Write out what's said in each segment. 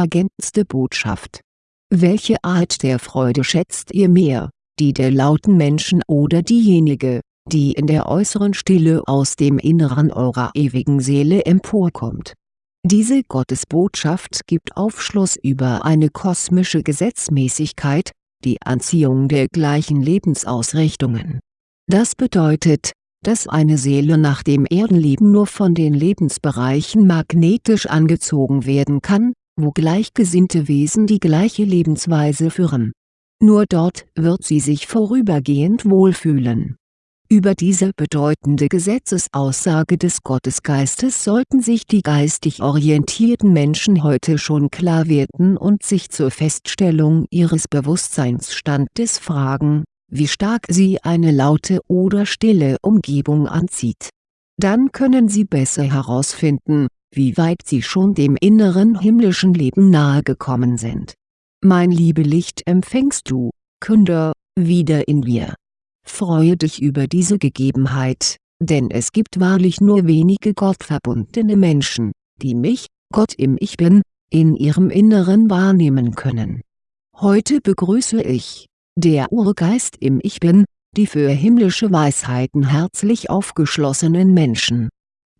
ergänzte Botschaft. Welche Art der Freude schätzt ihr mehr, die der lauten Menschen oder diejenige, die in der äußeren Stille aus dem Inneren eurer ewigen Seele emporkommt diese Gottesbotschaft gibt Aufschluss über eine kosmische Gesetzmäßigkeit, die Anziehung der gleichen Lebensausrichtungen. Das bedeutet, dass eine Seele nach dem Erdenleben nur von den Lebensbereichen magnetisch angezogen werden kann, wo gleichgesinnte Wesen die gleiche Lebensweise führen. Nur dort wird sie sich vorübergehend wohlfühlen über diese bedeutende Gesetzesaussage des Gottesgeistes sollten sich die geistig orientierten Menschen heute schon klar werden und sich zur Feststellung ihres Bewusstseinsstandes fragen, wie stark sie eine laute oder stille Umgebung anzieht. Dann können sie besser herausfinden, wie weit sie schon dem inneren himmlischen Leben nahe gekommen sind. Mein Liebelicht empfängst du, Künder, wieder in mir Freue dich über diese Gegebenheit, denn es gibt wahrlich nur wenige gottverbundene Menschen, die mich, Gott im Ich Bin, in ihrem Inneren wahrnehmen können. Heute begrüße ich, der Urgeist im Ich Bin, die für himmlische Weisheiten herzlich aufgeschlossenen Menschen.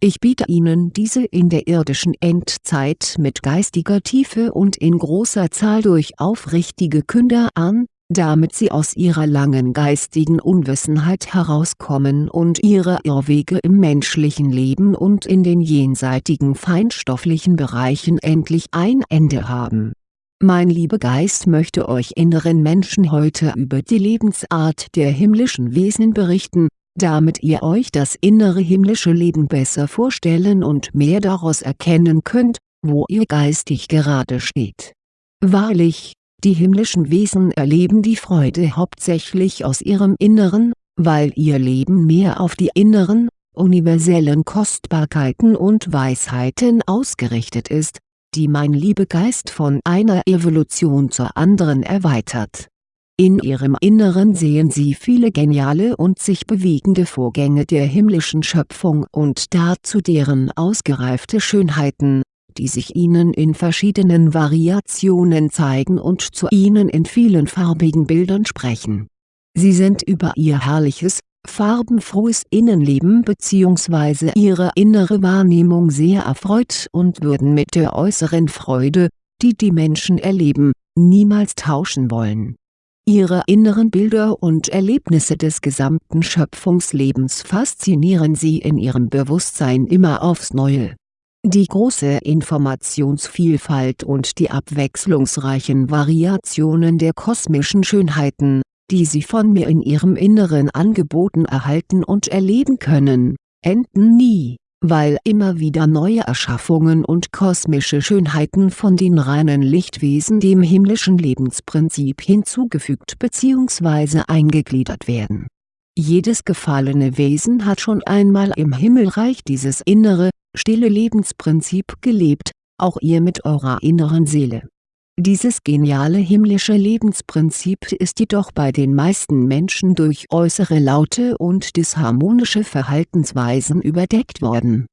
Ich biete Ihnen diese in der irdischen Endzeit mit geistiger Tiefe und in großer Zahl durch aufrichtige Künder an, damit sie aus ihrer langen geistigen Unwissenheit herauskommen und ihre Irrwege im menschlichen Leben und in den jenseitigen feinstofflichen Bereichen endlich ein Ende haben. Mein Liebegeist möchte euch inneren Menschen heute über die Lebensart der himmlischen Wesen berichten, damit ihr euch das innere himmlische Leben besser vorstellen und mehr daraus erkennen könnt, wo ihr geistig gerade steht. Wahrlich, die himmlischen Wesen erleben die Freude hauptsächlich aus ihrem Inneren, weil ihr Leben mehr auf die inneren, universellen Kostbarkeiten und Weisheiten ausgerichtet ist, die mein Liebegeist von einer Evolution zur anderen erweitert. In ihrem Inneren sehen sie viele geniale und sich bewegende Vorgänge der himmlischen Schöpfung und dazu deren ausgereifte Schönheiten, die sich ihnen in verschiedenen Variationen zeigen und zu ihnen in vielen farbigen Bildern sprechen. Sie sind über ihr herrliches, farbenfrohes Innenleben bzw. ihre innere Wahrnehmung sehr erfreut und würden mit der äußeren Freude, die die Menschen erleben, niemals tauschen wollen. Ihre inneren Bilder und Erlebnisse des gesamten Schöpfungslebens faszinieren sie in ihrem Bewusstsein immer aufs Neue. Die große Informationsvielfalt und die abwechslungsreichen Variationen der kosmischen Schönheiten, die Sie von mir in Ihrem Inneren angeboten erhalten und erleben können, enden nie, weil immer wieder neue Erschaffungen und kosmische Schönheiten von den reinen Lichtwesen dem himmlischen Lebensprinzip hinzugefügt bzw. eingegliedert werden. Jedes gefallene Wesen hat schon einmal im Himmelreich dieses innere, stille Lebensprinzip gelebt, auch ihr mit eurer inneren Seele. Dieses geniale himmlische Lebensprinzip ist jedoch bei den meisten Menschen durch äußere Laute und disharmonische Verhaltensweisen überdeckt worden.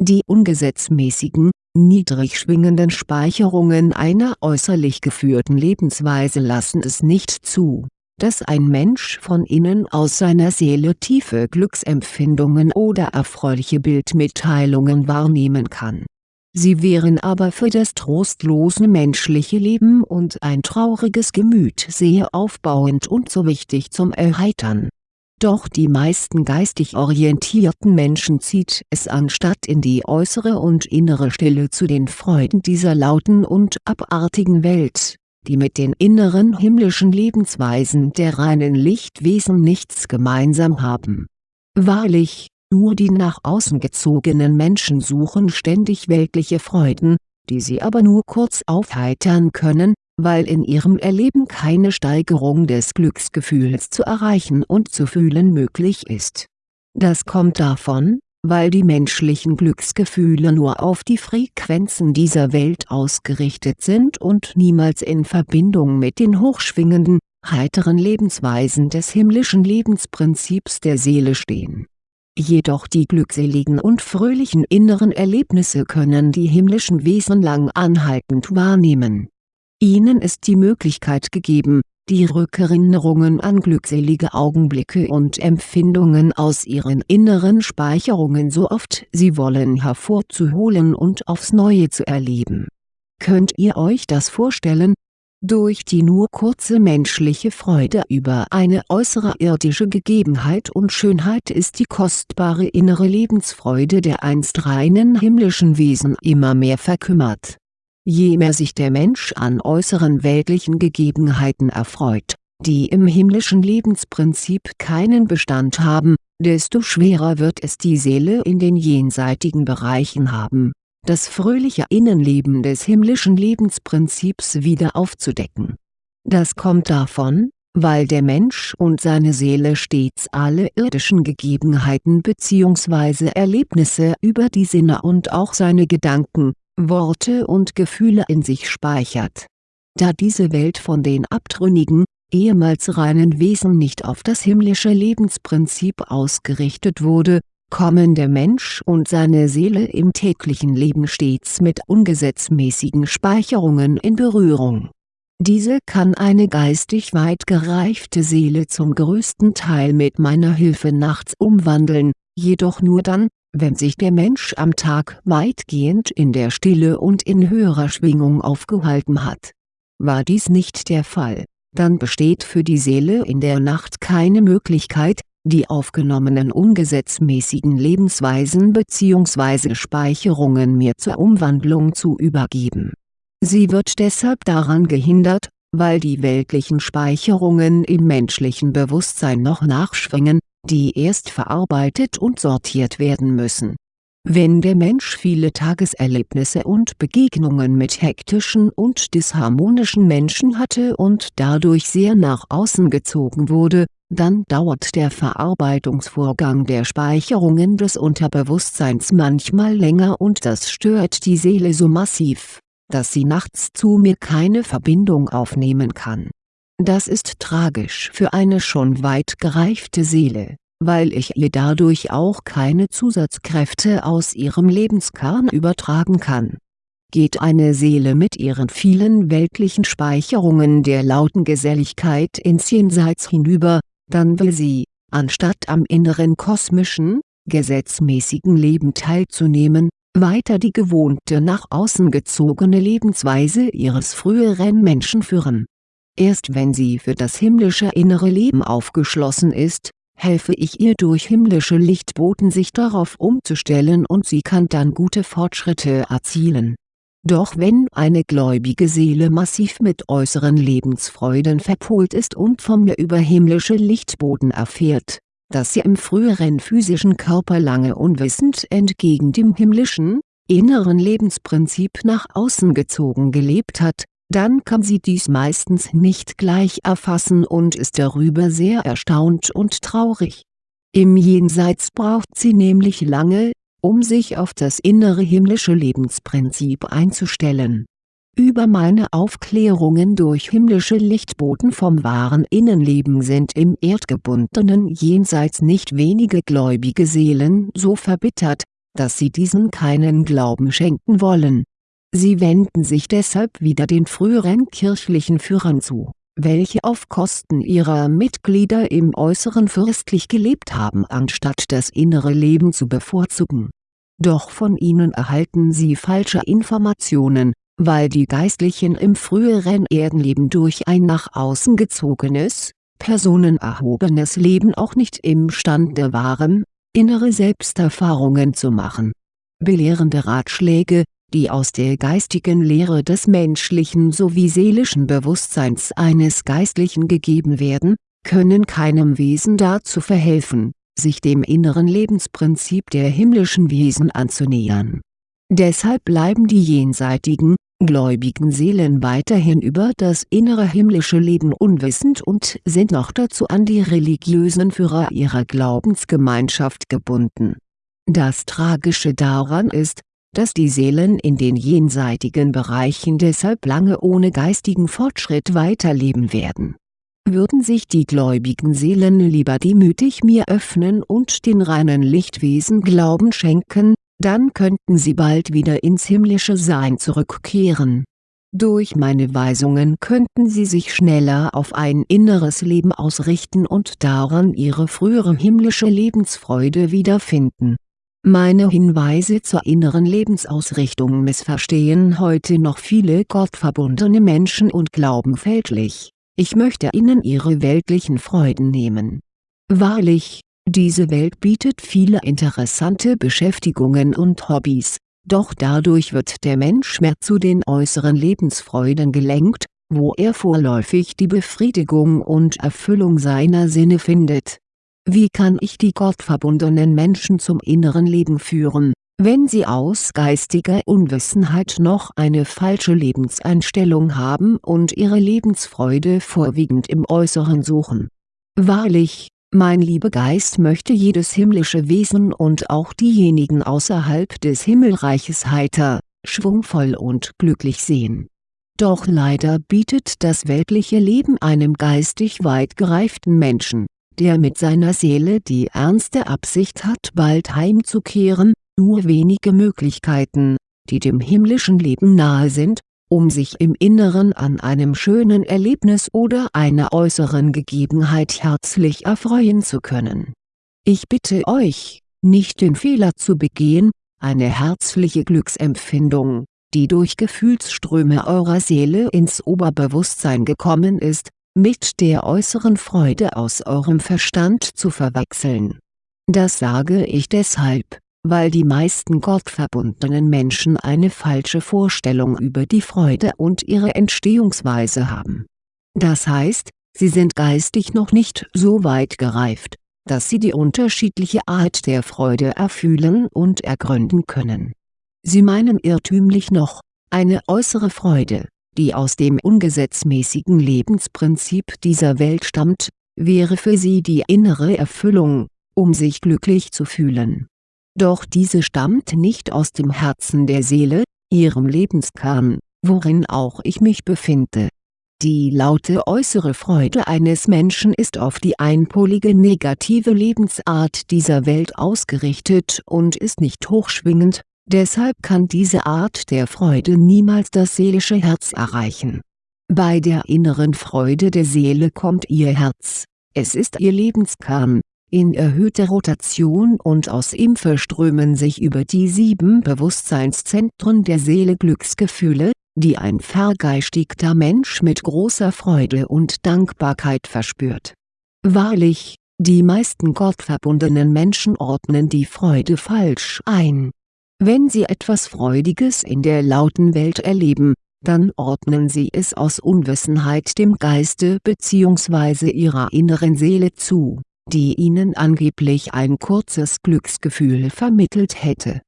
Die ungesetzmäßigen, niedrig schwingenden Speicherungen einer äußerlich geführten Lebensweise lassen es nicht zu dass ein Mensch von innen aus seiner Seele tiefe Glücksempfindungen oder erfreuliche Bildmitteilungen wahrnehmen kann. Sie wären aber für das trostlose menschliche Leben und ein trauriges Gemüt sehr aufbauend und so wichtig zum Erheitern. Doch die meisten geistig orientierten Menschen zieht es anstatt in die äußere und innere Stille zu den Freuden dieser lauten und abartigen Welt die mit den inneren himmlischen Lebensweisen der reinen Lichtwesen nichts gemeinsam haben. Wahrlich, nur die nach außen gezogenen Menschen suchen ständig weltliche Freuden, die sie aber nur kurz aufheitern können, weil in ihrem Erleben keine Steigerung des Glücksgefühls zu erreichen und zu fühlen möglich ist. Das kommt davon, weil die menschlichen Glücksgefühle nur auf die Frequenzen dieser Welt ausgerichtet sind und niemals in Verbindung mit den hochschwingenden, heiteren Lebensweisen des himmlischen Lebensprinzips der Seele stehen. Jedoch die glückseligen und fröhlichen inneren Erlebnisse können die himmlischen Wesen lang anhaltend wahrnehmen. Ihnen ist die Möglichkeit gegeben, die Rückerinnerungen an glückselige Augenblicke und Empfindungen aus ihren inneren Speicherungen so oft sie wollen hervorzuholen und aufs Neue zu erleben. Könnt ihr euch das vorstellen? Durch die nur kurze menschliche Freude über eine äußere irdische Gegebenheit und Schönheit ist die kostbare innere Lebensfreude der einst reinen himmlischen Wesen immer mehr verkümmert. Je mehr sich der Mensch an äußeren weltlichen Gegebenheiten erfreut, die im himmlischen Lebensprinzip keinen Bestand haben, desto schwerer wird es die Seele in den jenseitigen Bereichen haben, das fröhliche Innenleben des himmlischen Lebensprinzips wieder aufzudecken. Das kommt davon, weil der Mensch und seine Seele stets alle irdischen Gegebenheiten bzw. Erlebnisse über die Sinne und auch seine Gedanken, Worte und Gefühle in sich speichert. Da diese Welt von den abtrünnigen, ehemals reinen Wesen nicht auf das himmlische Lebensprinzip ausgerichtet wurde, kommen der Mensch und seine Seele im täglichen Leben stets mit ungesetzmäßigen Speicherungen in Berührung. Diese kann eine geistig weit gereifte Seele zum größten Teil mit meiner Hilfe nachts umwandeln, jedoch nur dann, wenn sich der Mensch am Tag weitgehend in der Stille und in höherer Schwingung aufgehalten hat. War dies nicht der Fall, dann besteht für die Seele in der Nacht keine Möglichkeit, die aufgenommenen ungesetzmäßigen Lebensweisen bzw. Speicherungen mir zur Umwandlung zu übergeben. Sie wird deshalb daran gehindert, weil die weltlichen Speicherungen im menschlichen Bewusstsein noch nachschwingen, die erst verarbeitet und sortiert werden müssen. Wenn der Mensch viele Tageserlebnisse und Begegnungen mit hektischen und disharmonischen Menschen hatte und dadurch sehr nach außen gezogen wurde, dann dauert der Verarbeitungsvorgang der Speicherungen des Unterbewusstseins manchmal länger und das stört die Seele so massiv, dass sie nachts zu mir keine Verbindung aufnehmen kann das ist tragisch für eine schon weit gereifte Seele, weil ich ihr dadurch auch keine Zusatzkräfte aus ihrem Lebenskern übertragen kann. Geht eine Seele mit ihren vielen weltlichen Speicherungen der lauten Geselligkeit ins Jenseits hinüber, dann will sie, anstatt am inneren kosmischen, gesetzmäßigen Leben teilzunehmen, weiter die gewohnte nach außen gezogene Lebensweise ihres früheren Menschen führen Erst wenn sie für das himmlische innere Leben aufgeschlossen ist, helfe ich ihr durch himmlische Lichtboten sich darauf umzustellen und sie kann dann gute Fortschritte erzielen. Doch wenn eine gläubige Seele massiv mit äußeren Lebensfreuden verpolt ist und vom mir über himmlische Lichtboten erfährt, dass sie im früheren physischen Körper lange unwissend entgegen dem himmlischen, inneren Lebensprinzip nach außen gezogen gelebt hat, dann kann sie dies meistens nicht gleich erfassen und ist darüber sehr erstaunt und traurig. Im Jenseits braucht sie nämlich lange, um sich auf das innere himmlische Lebensprinzip einzustellen. Über meine Aufklärungen durch himmlische Lichtboten vom wahren Innenleben sind im erdgebundenen Jenseits nicht wenige gläubige Seelen so verbittert, dass sie diesen keinen Glauben schenken wollen Sie wenden sich deshalb wieder den früheren kirchlichen Führern zu, welche auf Kosten ihrer Mitglieder im Äußeren fürstlich gelebt haben anstatt das innere Leben zu bevorzugen. Doch von ihnen erhalten sie falsche Informationen, weil die Geistlichen im früheren Erdenleben durch ein nach außen gezogenes, personenerhobenes Leben auch nicht imstande waren, innere Selbsterfahrungen zu machen. Belehrende Ratschläge, die aus der geistigen Lehre des menschlichen sowie seelischen Bewusstseins eines Geistlichen gegeben werden, können keinem Wesen dazu verhelfen, sich dem inneren Lebensprinzip der himmlischen Wesen anzunähern. Deshalb bleiben die jenseitigen, gläubigen Seelen weiterhin über das innere himmlische Leben unwissend und sind noch dazu an die religiösen Führer ihrer Glaubensgemeinschaft gebunden. Das Tragische daran ist, dass die Seelen in den jenseitigen Bereichen deshalb lange ohne geistigen Fortschritt weiterleben werden. Würden sich die gläubigen Seelen lieber demütig mir öffnen und den reinen Lichtwesen Glauben schenken, dann könnten sie bald wieder ins himmlische Sein zurückkehren. Durch meine Weisungen könnten sie sich schneller auf ein inneres Leben ausrichten und daran ihre frühere himmlische Lebensfreude wiederfinden. Meine Hinweise zur inneren Lebensausrichtung missverstehen heute noch viele gottverbundene Menschen und glauben fälschlich, ich möchte ihnen ihre weltlichen Freuden nehmen. Wahrlich, diese Welt bietet viele interessante Beschäftigungen und Hobbys, doch dadurch wird der Mensch mehr zu den äußeren Lebensfreuden gelenkt, wo er vorläufig die Befriedigung und Erfüllung seiner Sinne findet. Wie kann ich die gottverbundenen Menschen zum inneren Leben führen, wenn sie aus geistiger Unwissenheit noch eine falsche Lebenseinstellung haben und ihre Lebensfreude vorwiegend im Äußeren suchen? Wahrlich, mein lieber Geist möchte jedes himmlische Wesen und auch diejenigen außerhalb des Himmelreiches heiter, schwungvoll und glücklich sehen. Doch leider bietet das weltliche Leben einem geistig weit gereiften Menschen, der mit seiner Seele die ernste Absicht hat bald heimzukehren, nur wenige Möglichkeiten, die dem himmlischen Leben nahe sind, um sich im Inneren an einem schönen Erlebnis oder einer äußeren Gegebenheit herzlich erfreuen zu können. Ich bitte euch, nicht den Fehler zu begehen, eine herzliche Glücksempfindung, die durch Gefühlsströme eurer Seele ins Oberbewusstsein gekommen ist, mit der äußeren Freude aus eurem Verstand zu verwechseln. Das sage ich deshalb, weil die meisten gottverbundenen Menschen eine falsche Vorstellung über die Freude und ihre Entstehungsweise haben. Das heißt, sie sind geistig noch nicht so weit gereift, dass sie die unterschiedliche Art der Freude erfühlen und ergründen können. Sie meinen irrtümlich noch, eine äußere Freude, die aus dem ungesetzmäßigen Lebensprinzip dieser Welt stammt, wäre für sie die innere Erfüllung, um sich glücklich zu fühlen doch diese stammt nicht aus dem Herzen der Seele, ihrem Lebenskern, worin auch ich mich befinde. Die laute äußere Freude eines Menschen ist auf die einpolige negative Lebensart dieser Welt ausgerichtet und ist nicht hochschwingend, deshalb kann diese Art der Freude niemals das seelische Herz erreichen. Bei der inneren Freude der Seele kommt ihr Herz, es ist ihr Lebenskern, in erhöhter Rotation und aus ihm verströmen sich über die sieben Bewusstseinszentren der Seele Glücksgefühle, die ein vergeistigter Mensch mit großer Freude und Dankbarkeit verspürt. Wahrlich, die meisten gottverbundenen Menschen ordnen die Freude falsch ein. Wenn sie etwas Freudiges in der lauten Welt erleben, dann ordnen sie es aus Unwissenheit dem Geiste bzw. ihrer inneren Seele zu die ihnen angeblich ein kurzes Glücksgefühl vermittelt hätte.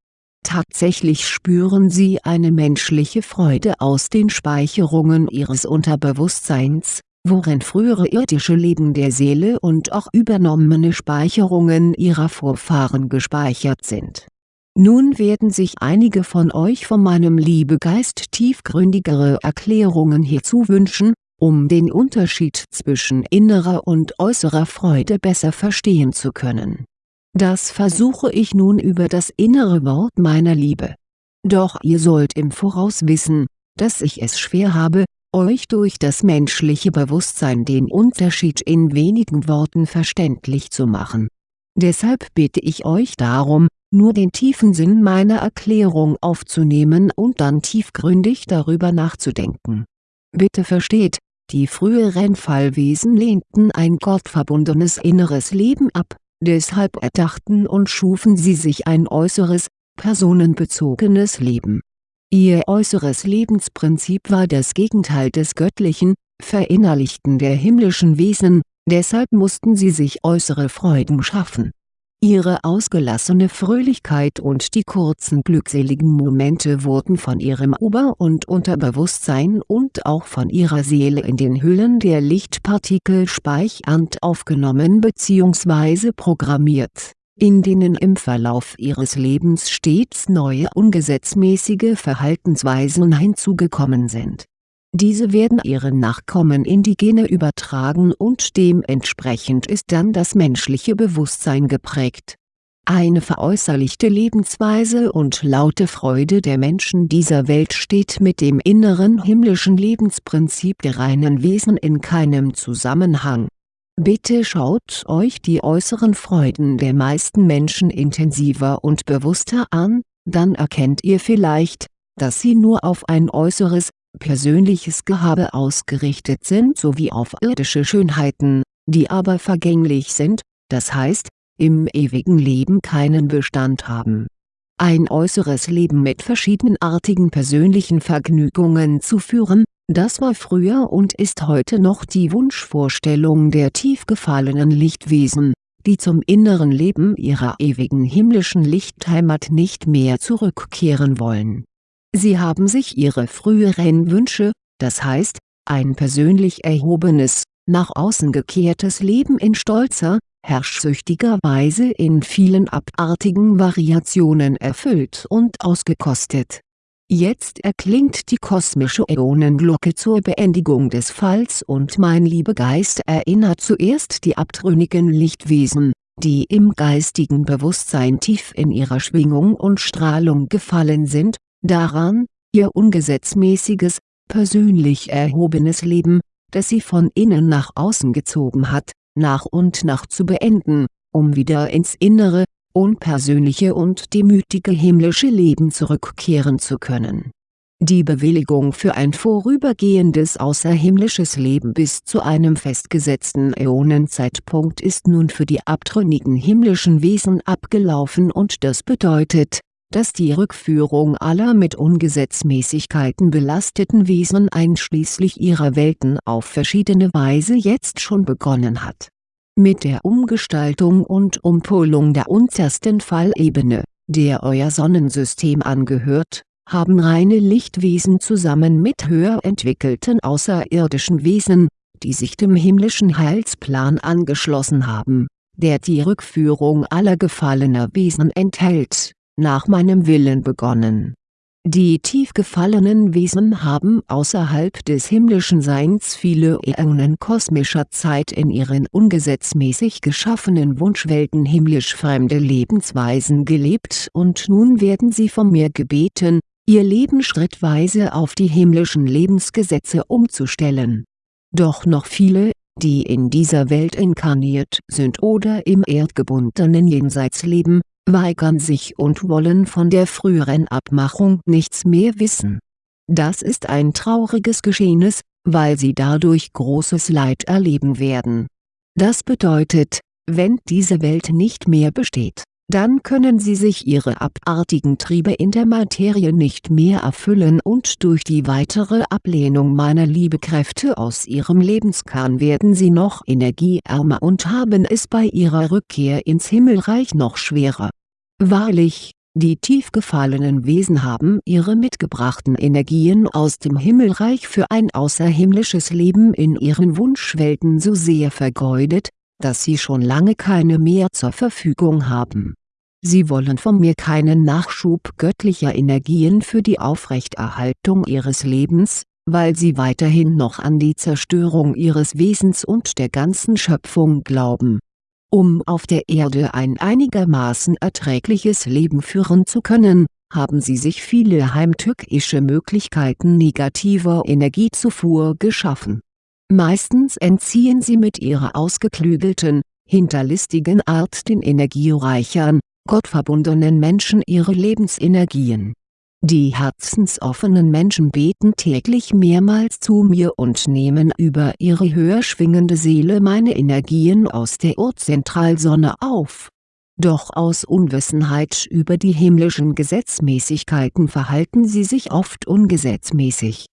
Tatsächlich spüren sie eine menschliche Freude aus den Speicherungen ihres Unterbewusstseins, worin frühere irdische Leben der Seele und auch übernommene Speicherungen ihrer Vorfahren gespeichert sind. Nun werden sich einige von euch von meinem Liebegeist tiefgründigere Erklärungen hierzu wünschen, um den Unterschied zwischen innerer und äußerer Freude besser verstehen zu können. Das versuche ich nun über das innere Wort meiner Liebe. Doch ihr sollt im Voraus wissen, dass ich es schwer habe, euch durch das menschliche Bewusstsein den Unterschied in wenigen Worten verständlich zu machen. Deshalb bitte ich euch darum, nur den tiefen Sinn meiner Erklärung aufzunehmen und dann tiefgründig darüber nachzudenken. Bitte versteht, die früheren Fallwesen lehnten ein gottverbundenes inneres Leben ab, deshalb erdachten und schufen sie sich ein äußeres, personenbezogenes Leben. Ihr äußeres Lebensprinzip war das Gegenteil des göttlichen, verinnerlichten der himmlischen Wesen, deshalb mussten sie sich äußere Freuden schaffen Ihre ausgelassene Fröhlichkeit und die kurzen glückseligen Momente wurden von ihrem Ober- und Unterbewusstsein und auch von ihrer Seele in den Hüllen der Lichtpartikel speichernd aufgenommen bzw. programmiert, in denen im Verlauf ihres Lebens stets neue ungesetzmäßige Verhaltensweisen hinzugekommen sind Diese werden ihren Nachkommen in die Gene übertragen und dementsprechend ist dann das menschliche Bewusstsein geprägt. Eine veräußerlichte Lebensweise und laute Freude der Menschen dieser Welt steht mit dem inneren himmlischen Lebensprinzip der reinen Wesen in keinem Zusammenhang. Bitte schaut euch die äußeren Freuden der meisten Menschen intensiver und bewusster an, dann erkennt ihr vielleicht, dass sie nur auf ein äußeres, persönliches Gehabe ausgerichtet sind sowie auf irdische Schönheiten, die aber vergänglich sind, das heißt, im ewigen Leben keinen Bestand haben. Ein äußeres Leben mit verschiedenartigen persönlichen Vergnügungen zu führen, das war früher und ist heute noch die Wunschvorstellung der tief gefallenen Lichtwesen, die zum inneren Leben ihrer ewigen himmlischen Lichtheimat nicht mehr zurückkehren wollen Sie haben sich ihre früheren Wünsche, das heißt, ein persönlich erhobenes, nach außen gekehrtes Leben in stolzer, herrschsüchtiger Weise in vielen abartigen Variationen erfüllt und ausgekostet. Jetzt erklingt die kosmische Äonenglocke zur Beendigung des Falls und mein Liebegeist erinnert zuerst die abtrünnigen Lichtwesen, die im geistigen Bewusstsein tief in ihrer Schwingung und Strahlung gefallen sind, daran, ihr ungesetzmäßiges, persönlich erhobenes Leben, das sie von innen nach außen gezogen hat, nach und nach zu beenden, um wieder ins innere, unpersönliche und demütige himmlische Leben zurückkehren zu können. Die Bewilligung für ein vorübergehendes außerhimmlisches Leben bis zu einem festgesetzten Äonenzeitpunkt ist nun für die abtrünnigen himmlischen Wesen abgelaufen und das bedeutet, dass die Rückführung aller mit Ungesetzmäßigkeiten belasteten Wesen einschließlich ihrer Welten auf verschiedene Weise jetzt schon begonnen hat. Mit der Umgestaltung und Umpolung der untersten Fallebene, der euer Sonnensystem angehört, haben reine Lichtwesen zusammen mit höher entwickelten außerirdischen Wesen, die sich dem himmlischen Heilsplan angeschlossen haben, der die Rückführung aller gefallener Wesen enthält nach meinem Willen begonnen. Die tief gefallenen Wesen haben außerhalb des himmlischen Seins viele Äonen kosmischer Zeit in ihren ungesetzmäßig geschaffenen Wunschwelten himmlisch fremde Lebensweisen gelebt und nun werden sie von mir gebeten, ihr Leben schrittweise auf die himmlischen Lebensgesetze umzustellen. Doch noch viele, die in dieser Welt inkarniert sind oder im erdgebundenen Jenseits leben, weigern sich und wollen von der früheren Abmachung nichts mehr wissen. Das ist ein trauriges Geschehnis, weil sie dadurch großes Leid erleben werden. Das bedeutet, wenn diese Welt nicht mehr besteht, dann können sie sich ihre abartigen Triebe in der Materie nicht mehr erfüllen und durch die weitere Ablehnung meiner Liebekräfte aus ihrem Lebenskern werden sie noch energieärmer und haben es bei ihrer Rückkehr ins Himmelreich noch schwerer Wahrlich, die tief gefallenen Wesen haben ihre mitgebrachten Energien aus dem Himmelreich für ein außerhimmlisches Leben in ihren Wunschwelten so sehr vergeudet, dass sie schon lange keine mehr zur Verfügung haben. Sie wollen von mir keinen Nachschub göttlicher Energien für die Aufrechterhaltung ihres Lebens, weil sie weiterhin noch an die Zerstörung ihres Wesens und der ganzen Schöpfung glauben um auf der Erde ein einigermaßen erträgliches Leben führen zu können, haben sie sich viele heimtückische Möglichkeiten negativer Energiezufuhr geschaffen. Meistens entziehen sie mit ihrer ausgeklügelten, hinterlistigen Art den energiereichern, gottverbundenen Menschen ihre Lebensenergien die herzensoffenen Menschen beten täglich mehrmals zu mir und nehmen über ihre höher schwingende Seele meine Energien aus der Urzentralsonne auf. Doch aus Unwissenheit über die himmlischen Gesetzmäßigkeiten verhalten sie sich oft ungesetzmäßig.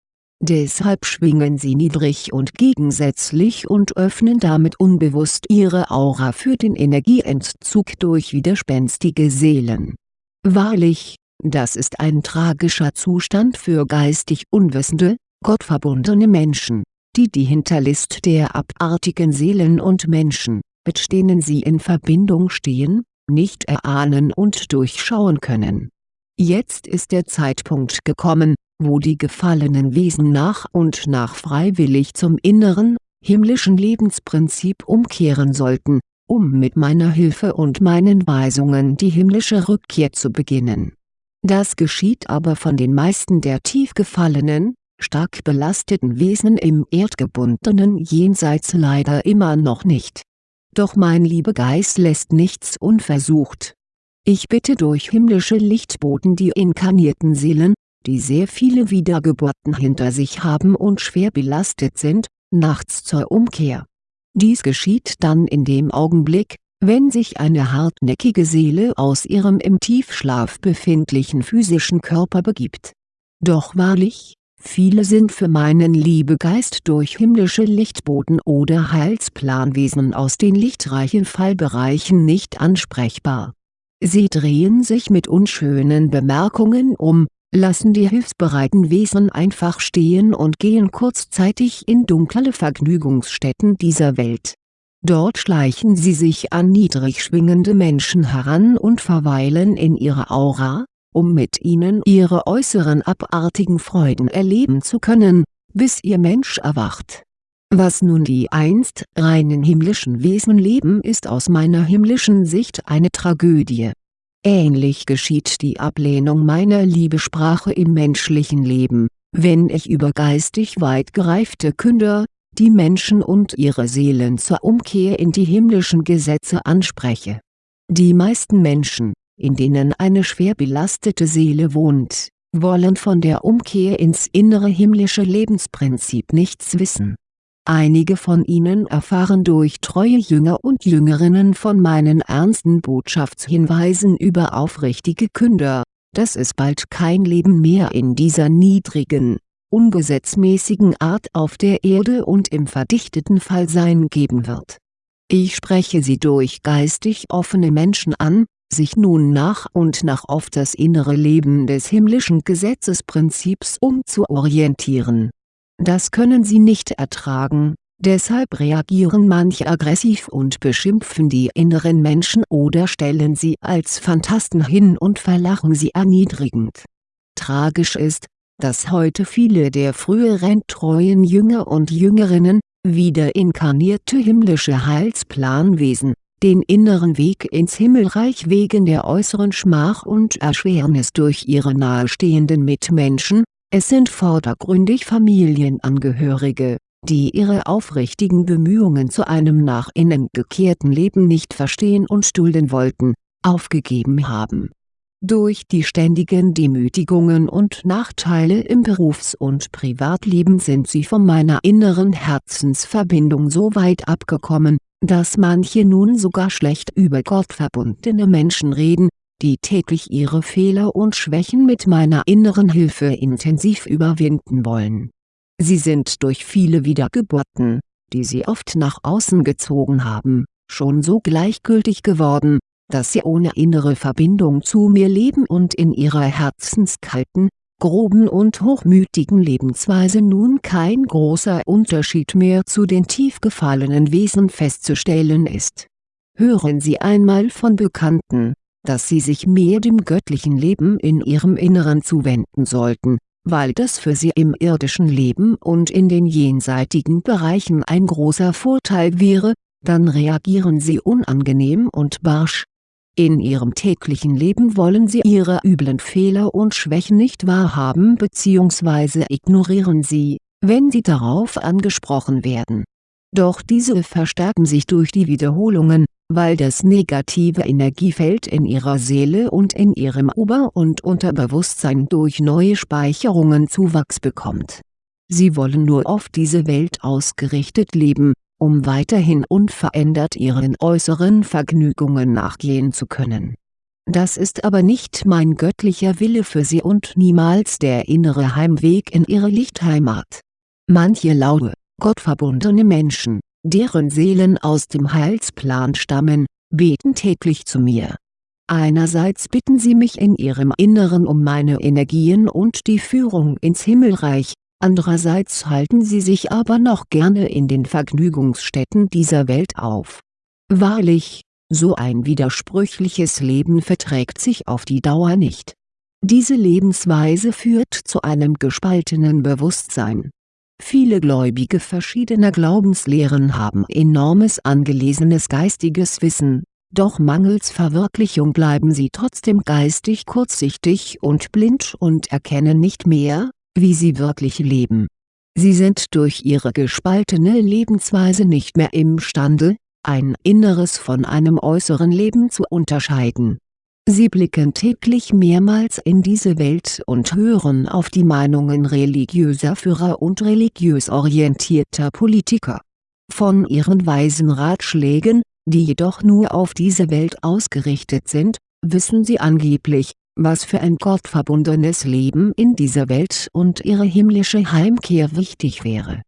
Deshalb schwingen sie niedrig und gegensätzlich und öffnen damit unbewusst ihre Aura für den Energieentzug durch widerspenstige Seelen. Wahrlich, das ist ein tragischer Zustand für geistig unwissende, gottverbundene Menschen, die die Hinterlist der abartigen Seelen und Menschen, mit denen sie in Verbindung stehen, nicht erahnen und durchschauen können. Jetzt ist der Zeitpunkt gekommen, wo die gefallenen Wesen nach und nach freiwillig zum inneren, himmlischen Lebensprinzip umkehren sollten, um mit meiner Hilfe und meinen Weisungen die himmlische Rückkehr zu beginnen. Das geschieht aber von den meisten der tief gefallenen, stark belasteten Wesen im erdgebundenen Jenseits leider immer noch nicht. Doch mein Liebegeist lässt nichts unversucht. Ich bitte durch himmlische Lichtboten die inkarnierten Seelen, die sehr viele Wiedergeburten hinter sich haben und schwer belastet sind, nachts zur Umkehr. Dies geschieht dann in dem Augenblick, wenn sich eine hartnäckige Seele aus ihrem im Tiefschlaf befindlichen physischen Körper begibt. Doch wahrlich, viele sind für meinen Liebegeist durch himmlische Lichtboten oder Heilsplanwesen aus den lichtreichen Fallbereichen nicht ansprechbar. Sie drehen sich mit unschönen Bemerkungen um, lassen die hilfsbereiten Wesen einfach stehen und gehen kurzzeitig in dunkle Vergnügungsstätten dieser Welt. Dort schleichen sie sich an niedrig schwingende Menschen heran und verweilen in ihrer Aura, um mit ihnen ihre äußeren abartigen Freuden erleben zu können, bis ihr Mensch erwacht. Was nun die einst reinen himmlischen Wesen leben ist aus meiner himmlischen Sicht eine Tragödie Ähnlich geschieht die Ablehnung meiner Liebesprache im menschlichen Leben, wenn ich über geistig weit gereifte Künder, die Menschen und ihre Seelen zur Umkehr in die himmlischen Gesetze anspreche. Die meisten Menschen, in denen eine schwer belastete Seele wohnt, wollen von der Umkehr ins innere himmlische Lebensprinzip nichts wissen Einige von ihnen erfahren durch treue Jünger und Jüngerinnen von meinen ernsten Botschaftshinweisen über aufrichtige Künder, dass es bald kein Leben mehr in dieser niedrigen, ungesetzmäßigen Art auf der Erde und im verdichteten Fallsein geben wird. Ich spreche sie durch geistig offene Menschen an, sich nun nach und nach auf das innere Leben des himmlischen Gesetzesprinzips umzuorientieren das können sie nicht ertragen, deshalb reagieren manche aggressiv und beschimpfen die inneren Menschen oder stellen sie als Phantasten hin und verlachen sie erniedrigend. Tragisch ist, dass heute viele der früheren treuen Jünger und Jüngerinnen, wieder inkarnierte himmlische Heilsplanwesen, den inneren Weg ins Himmelreich wegen der äußeren Schmach und Erschwernis durch ihre nahestehenden Mitmenschen, es sind vordergründig Familienangehörige, die ihre aufrichtigen Bemühungen zu einem nach innen gekehrten Leben nicht verstehen und dulden wollten, aufgegeben haben. Durch die ständigen Demütigungen und Nachteile im Berufs- und Privatleben sind sie von meiner inneren Herzensverbindung so weit abgekommen, dass manche nun sogar schlecht über gottverbundene Menschen reden, die täglich ihre Fehler und Schwächen mit meiner inneren Hilfe intensiv überwinden wollen. Sie sind durch viele Wiedergeburten, die sie oft nach außen gezogen haben, schon so gleichgültig geworden, dass sie ohne innere Verbindung zu mir leben und in ihrer herzenskalten, groben und hochmütigen Lebensweise nun kein großer Unterschied mehr zu den tief gefallenen Wesen festzustellen ist. Hören Sie einmal von Bekannten, dass sie sich mehr dem göttlichen Leben in ihrem Inneren zuwenden sollten, weil das für sie im irdischen Leben und in den jenseitigen Bereichen ein großer Vorteil wäre, dann reagieren sie unangenehm und barsch. In ihrem täglichen Leben wollen sie ihre üblen Fehler und Schwächen nicht wahrhaben bzw. ignorieren sie, wenn sie darauf angesprochen werden. Doch diese verstärken sich durch die Wiederholungen, weil das negative Energiefeld in ihrer Seele und in ihrem Ober- und Unterbewusstsein durch neue Speicherungen Zuwachs bekommt. Sie wollen nur auf diese Welt ausgerichtet leben, um weiterhin unverändert ihren äußeren Vergnügungen nachgehen zu können. Das ist aber nicht mein göttlicher Wille für sie und niemals der innere Heimweg in ihre Lichtheimat. Manche laue, gottverbundene Menschen deren Seelen aus dem Heilsplan stammen, beten täglich zu mir. Einerseits bitten sie mich in ihrem Inneren um meine Energien und die Führung ins Himmelreich, andererseits halten sie sich aber noch gerne in den Vergnügungsstätten dieser Welt auf. Wahrlich, so ein widersprüchliches Leben verträgt sich auf die Dauer nicht. Diese Lebensweise führt zu einem gespaltenen Bewusstsein. Viele Gläubige verschiedener Glaubenslehren haben enormes angelesenes geistiges Wissen, doch mangels Verwirklichung bleiben sie trotzdem geistig kurzsichtig und blind und erkennen nicht mehr, wie sie wirklich leben. Sie sind durch ihre gespaltene Lebensweise nicht mehr imstande, ein Inneres von einem äußeren Leben zu unterscheiden. Sie blicken täglich mehrmals in diese Welt und hören auf die Meinungen religiöser Führer und religiös orientierter Politiker. Von ihren weisen Ratschlägen, die jedoch nur auf diese Welt ausgerichtet sind, wissen sie angeblich, was für ein gottverbundenes Leben in dieser Welt und ihre himmlische Heimkehr wichtig wäre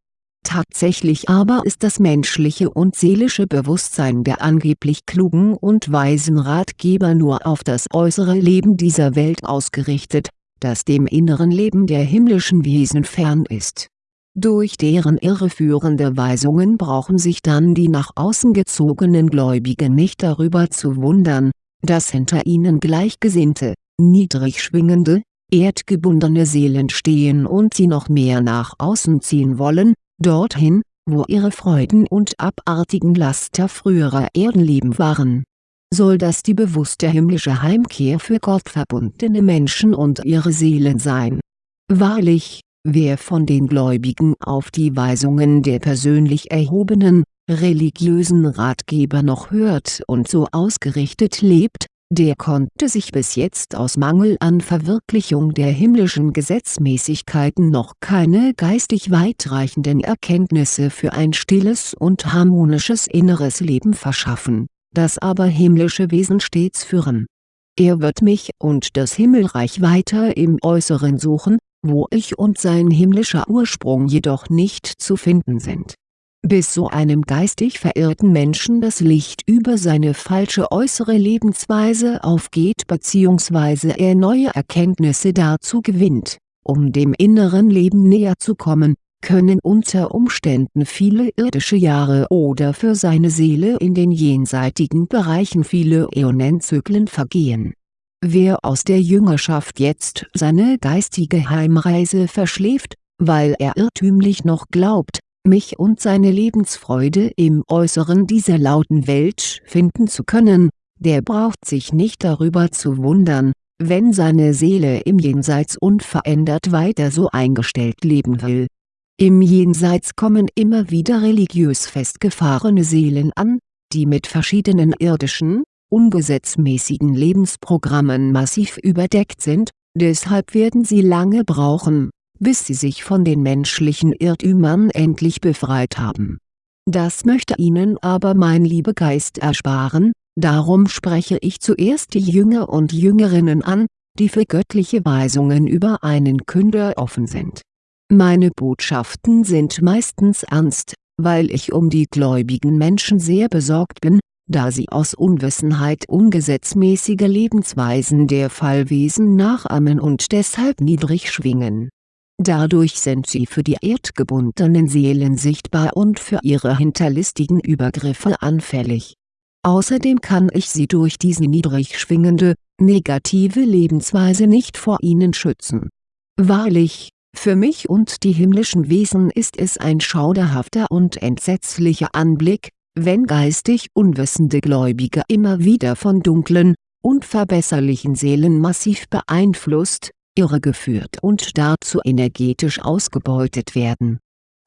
Tatsächlich aber ist das menschliche und seelische Bewusstsein der angeblich klugen und weisen Ratgeber nur auf das äußere Leben dieser Welt ausgerichtet, das dem inneren Leben der himmlischen Wesen fern ist. Durch deren irreführende Weisungen brauchen sich dann die nach außen gezogenen Gläubigen nicht darüber zu wundern, dass hinter ihnen gleichgesinnte, niedrig schwingende, erdgebundene Seelen stehen und sie noch mehr nach außen ziehen wollen, dorthin, wo ihre Freuden und abartigen Laster früherer Erdenleben waren. Soll das die bewusste himmlische Heimkehr für gottverbundene Menschen und ihre Seelen sein? Wahrlich, wer von den Gläubigen auf die Weisungen der persönlich erhobenen, religiösen Ratgeber noch hört und so ausgerichtet lebt, der konnte sich bis jetzt aus Mangel an Verwirklichung der himmlischen Gesetzmäßigkeiten noch keine geistig weitreichenden Erkenntnisse für ein stilles und harmonisches inneres Leben verschaffen, das aber himmlische Wesen stets führen. Er wird mich und das Himmelreich weiter im Äußeren suchen, wo ich und sein himmlischer Ursprung jedoch nicht zu finden sind bis so einem geistig verirrten Menschen das Licht über seine falsche äußere Lebensweise aufgeht bzw. er neue Erkenntnisse dazu gewinnt, um dem inneren Leben näher zu kommen, können unter Umständen viele irdische Jahre oder für seine Seele in den jenseitigen Bereichen viele Äonenzyklen vergehen. Wer aus der Jüngerschaft jetzt seine geistige Heimreise verschläft, weil er irrtümlich noch glaubt, mich und seine Lebensfreude im Äußeren dieser lauten Welt finden zu können, der braucht sich nicht darüber zu wundern, wenn seine Seele im Jenseits unverändert weiter so eingestellt leben will. Im Jenseits kommen immer wieder religiös festgefahrene Seelen an, die mit verschiedenen irdischen, ungesetzmäßigen Lebensprogrammen massiv überdeckt sind, deshalb werden sie lange brauchen, bis sie sich von den menschlichen Irrtümern endlich befreit haben. Das möchte ihnen aber mein Liebegeist ersparen, darum spreche ich zuerst die Jünger und Jüngerinnen an, die für göttliche Weisungen über einen Künder offen sind. Meine Botschaften sind meistens ernst, weil ich um die gläubigen Menschen sehr besorgt bin, da sie aus Unwissenheit ungesetzmäßige Lebensweisen der Fallwesen nachahmen und deshalb niedrig schwingen Dadurch sind sie für die erdgebundenen Seelen sichtbar und für ihre hinterlistigen Übergriffe anfällig. Außerdem kann ich sie durch diese niedrig schwingende, negative Lebensweise nicht vor ihnen schützen. Wahrlich, für mich und die himmlischen Wesen ist es ein schauderhafter und entsetzlicher Anblick, wenn geistig unwissende Gläubige immer wieder von dunklen, unverbesserlichen Seelen massiv beeinflusst, irregeführt und dazu energetisch ausgebeutet werden.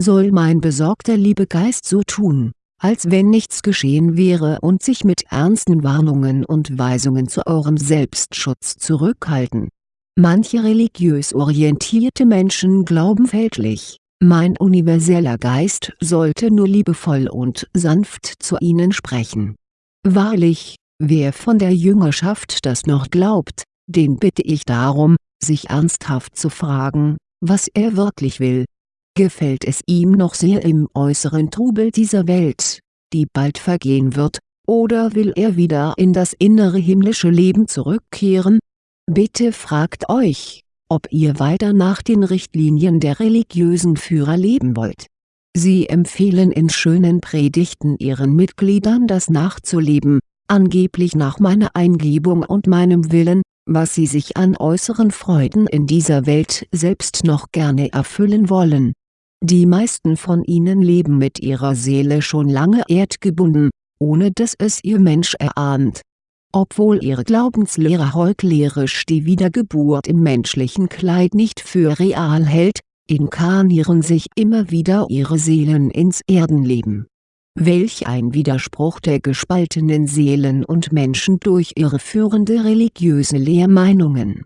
Soll mein besorgter Liebegeist so tun, als wenn nichts geschehen wäre und sich mit ernsten Warnungen und Weisungen zu eurem Selbstschutz zurückhalten? Manche religiös orientierte Menschen glauben fälschlich, mein universeller Geist sollte nur liebevoll und sanft zu ihnen sprechen. Wahrlich, wer von der Jüngerschaft das noch glaubt, den bitte ich darum, sich ernsthaft zu fragen, was er wirklich will. Gefällt es ihm noch sehr im äußeren Trubel dieser Welt, die bald vergehen wird, oder will er wieder in das innere himmlische Leben zurückkehren? Bitte fragt euch, ob ihr weiter nach den Richtlinien der religiösen Führer leben wollt. Sie empfehlen in schönen Predigten ihren Mitgliedern das nachzuleben, angeblich nach meiner Eingebung und meinem Willen, was sie sich an äußeren Freuden in dieser Welt selbst noch gerne erfüllen wollen. Die meisten von ihnen leben mit ihrer Seele schon lange erdgebunden, ohne dass es ihr Mensch erahnt. Obwohl ihre Glaubenslehre heuchlerisch die Wiedergeburt im menschlichen Kleid nicht für real hält, inkarnieren sich immer wieder ihre Seelen ins Erdenleben Welch ein Widerspruch der gespaltenen Seelen und Menschen durch irreführende religiöse Lehrmeinungen.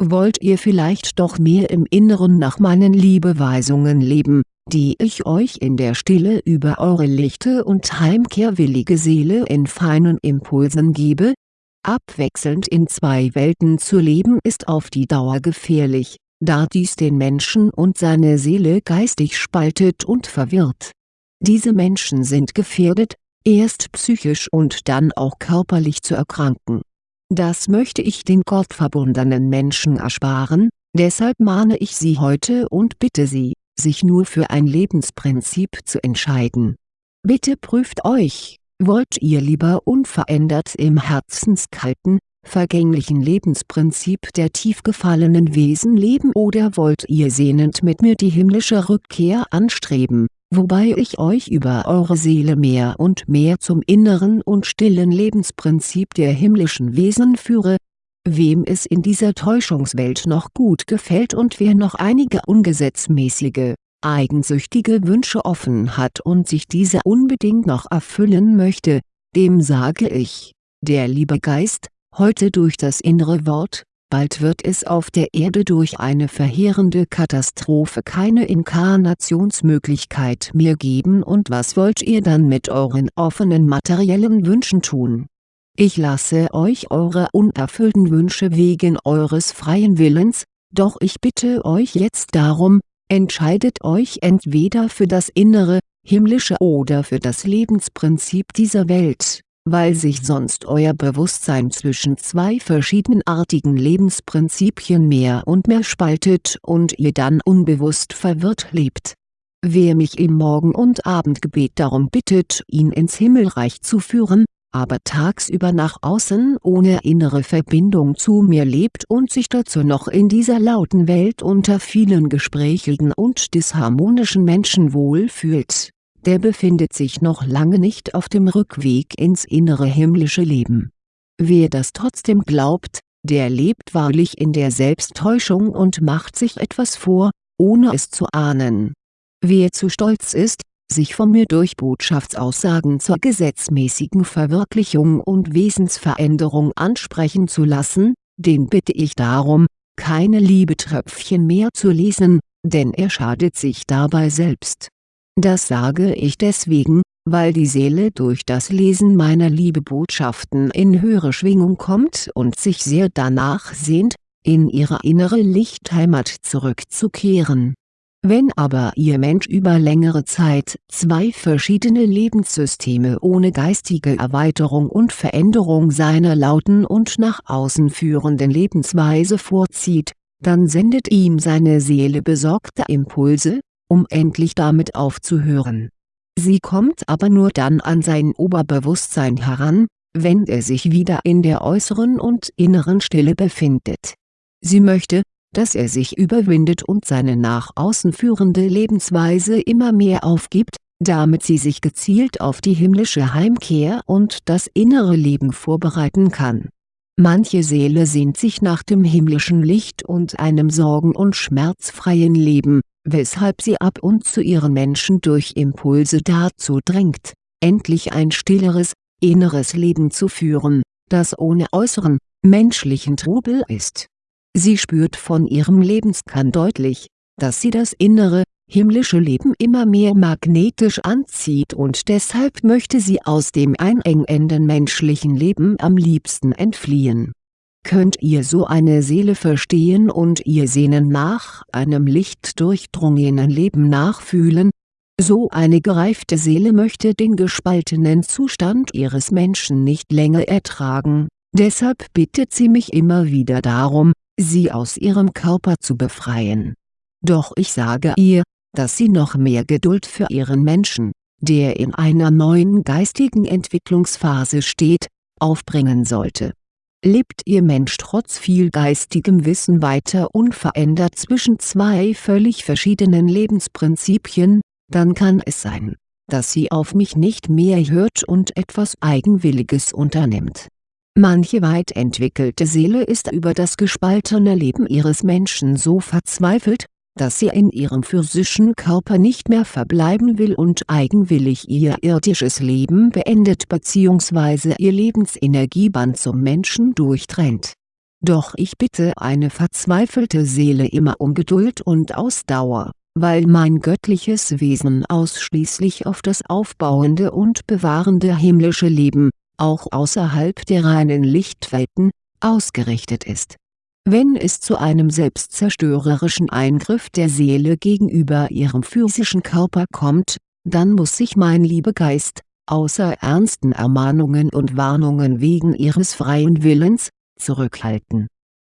Wollt ihr vielleicht doch mehr im Inneren nach meinen Liebeweisungen leben, die ich euch in der Stille über eure lichte und heimkehrwillige Seele in feinen Impulsen gebe? Abwechselnd in zwei Welten zu leben ist auf die Dauer gefährlich, da dies den Menschen und seine Seele geistig spaltet und verwirrt diese Menschen sind gefährdet, erst psychisch und dann auch körperlich zu erkranken. Das möchte ich den gottverbundenen Menschen ersparen, deshalb mahne ich Sie heute und bitte Sie, sich nur für ein Lebensprinzip zu entscheiden. Bitte prüft euch, wollt ihr lieber unverändert im herzenskalten, vergänglichen Lebensprinzip der tief gefallenen Wesen leben oder wollt ihr sehnend mit mir die himmlische Rückkehr anstreben wobei ich euch über eure Seele mehr und mehr zum inneren und stillen Lebensprinzip der himmlischen Wesen führe. Wem es in dieser Täuschungswelt noch gut gefällt und wer noch einige ungesetzmäßige, eigensüchtige Wünsche offen hat und sich diese unbedingt noch erfüllen möchte, dem sage ich, der liebe Geist, heute durch das innere Wort, bald wird es auf der Erde durch eine verheerende Katastrophe keine Inkarnationsmöglichkeit mehr geben und was wollt ihr dann mit euren offenen materiellen Wünschen tun? Ich lasse euch eure unerfüllten Wünsche wegen eures freien Willens, doch ich bitte euch jetzt darum, entscheidet euch entweder für das innere, himmlische oder für das Lebensprinzip dieser Welt weil sich sonst euer Bewusstsein zwischen zwei verschiedenartigen Lebensprinzipien mehr und mehr spaltet und ihr dann unbewusst verwirrt lebt. Wer mich im Morgen- und Abendgebet darum bittet ihn ins Himmelreich zu führen, aber tagsüber nach außen ohne innere Verbindung zu mir lebt und sich dazu noch in dieser lauten Welt unter vielen gesprächigen und disharmonischen Menschen wohlfühlt der befindet sich noch lange nicht auf dem Rückweg ins innere himmlische Leben. Wer das trotzdem glaubt, der lebt wahrlich in der Selbsttäuschung und macht sich etwas vor, ohne es zu ahnen. Wer zu stolz ist, sich von mir durch Botschaftsaussagen zur gesetzmäßigen Verwirklichung und Wesensveränderung ansprechen zu lassen, den bitte ich darum, keine Liebetröpfchen mehr zu lesen, denn er schadet sich dabei selbst das sage ich deswegen, weil die Seele durch das Lesen meiner Liebebotschaften in höhere Schwingung kommt und sich sehr danach sehnt, in ihre innere Lichtheimat zurückzukehren. Wenn aber Ihr Mensch über längere Zeit zwei verschiedene Lebenssysteme ohne geistige Erweiterung und Veränderung seiner lauten und nach außen führenden Lebensweise vorzieht, dann sendet ihm seine Seele besorgte Impulse, um endlich damit aufzuhören. Sie kommt aber nur dann an sein Oberbewusstsein heran, wenn er sich wieder in der äußeren und inneren Stille befindet. Sie möchte, dass er sich überwindet und seine nach außen führende Lebensweise immer mehr aufgibt, damit sie sich gezielt auf die himmlische Heimkehr und das innere Leben vorbereiten kann. Manche Seele sehnt sich nach dem himmlischen Licht und einem sorgen- und schmerzfreien Leben, weshalb sie ab und zu ihren Menschen durch Impulse dazu drängt, endlich ein stilleres, inneres Leben zu führen, das ohne äußeren, menschlichen Trubel ist. Sie spürt von ihrem Lebenskern deutlich, dass sie das innere, himmlische Leben immer mehr magnetisch anzieht und deshalb möchte sie aus dem einengenden menschlichen Leben am liebsten entfliehen Könnt ihr so eine Seele verstehen und ihr Sehnen nach einem lichtdurchdrungenen Leben nachfühlen? So eine gereifte Seele möchte den gespaltenen Zustand ihres Menschen nicht länger ertragen, deshalb bittet sie mich immer wieder darum, sie aus ihrem Körper zu befreien. Doch ich sage ihr, dass sie noch mehr Geduld für ihren Menschen, der in einer neuen geistigen Entwicklungsphase steht, aufbringen sollte Lebt Ihr Mensch trotz viel geistigem Wissen weiter unverändert zwischen zwei völlig verschiedenen Lebensprinzipien, dann kann es sein, dass sie auf mich nicht mehr hört und etwas Eigenwilliges unternimmt. Manche weit entwickelte Seele ist über das gespaltene Leben ihres Menschen so verzweifelt, dass sie in ihrem physischen Körper nicht mehr verbleiben will und eigenwillig ihr irdisches Leben beendet bzw. ihr Lebensenergieband zum Menschen durchtrennt. Doch ich bitte eine verzweifelte Seele immer um Geduld und Ausdauer, weil mein göttliches Wesen ausschließlich auf das aufbauende und bewahrende himmlische Leben, auch außerhalb der reinen Lichtwelten, ausgerichtet ist wenn es zu einem selbstzerstörerischen Eingriff der Seele gegenüber ihrem physischen Körper kommt, dann muss sich mein Liebegeist, außer ernsten Ermahnungen und Warnungen wegen ihres freien Willens, zurückhalten.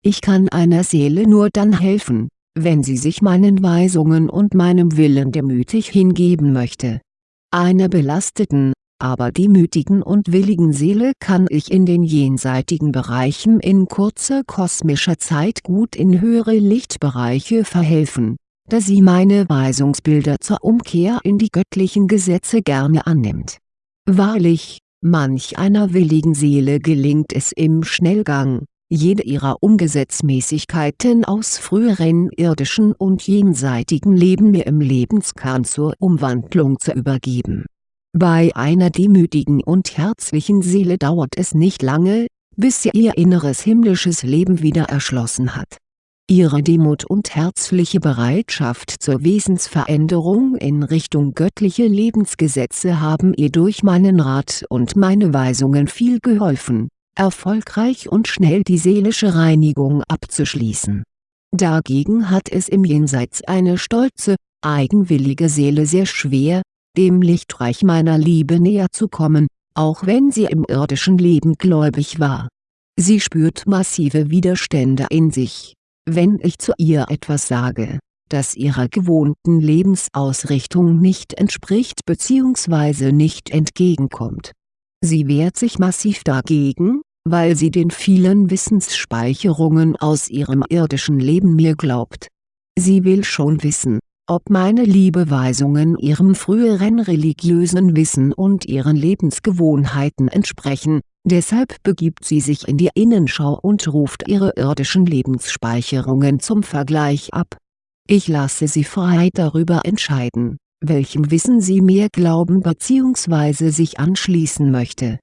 Ich kann einer Seele nur dann helfen, wenn sie sich meinen Weisungen und meinem Willen demütig hingeben möchte. Einer belasteten, aber demütigen und willigen Seele kann ich in den jenseitigen Bereichen in kurzer kosmischer Zeit gut in höhere Lichtbereiche verhelfen, da sie meine Weisungsbilder zur Umkehr in die göttlichen Gesetze gerne annimmt. Wahrlich, manch einer willigen Seele gelingt es im Schnellgang, jede ihrer Ungesetzmäßigkeiten aus früheren irdischen und jenseitigen Leben mir im Lebenskern zur Umwandlung zu übergeben bei einer demütigen und herzlichen Seele dauert es nicht lange, bis sie ihr inneres himmlisches Leben wieder erschlossen hat. Ihre Demut und herzliche Bereitschaft zur Wesensveränderung in Richtung göttliche Lebensgesetze haben ihr durch meinen Rat und meine Weisungen viel geholfen, erfolgreich und schnell die seelische Reinigung abzuschließen. Dagegen hat es im Jenseits eine stolze, eigenwillige Seele sehr schwer, dem Lichtreich meiner Liebe näher zu kommen, auch wenn sie im irdischen Leben gläubig war. Sie spürt massive Widerstände in sich, wenn ich zu ihr etwas sage, das ihrer gewohnten Lebensausrichtung nicht entspricht bzw. nicht entgegenkommt. Sie wehrt sich massiv dagegen, weil sie den vielen Wissensspeicherungen aus ihrem irdischen Leben mir glaubt. Sie will schon wissen, ob meine Liebeweisungen ihrem früheren religiösen Wissen und ihren Lebensgewohnheiten entsprechen, deshalb begibt sie sich in die Innenschau und ruft ihre irdischen Lebensspeicherungen zum Vergleich ab. Ich lasse sie frei darüber entscheiden, welchem Wissen sie mehr glauben bzw. sich anschließen möchte.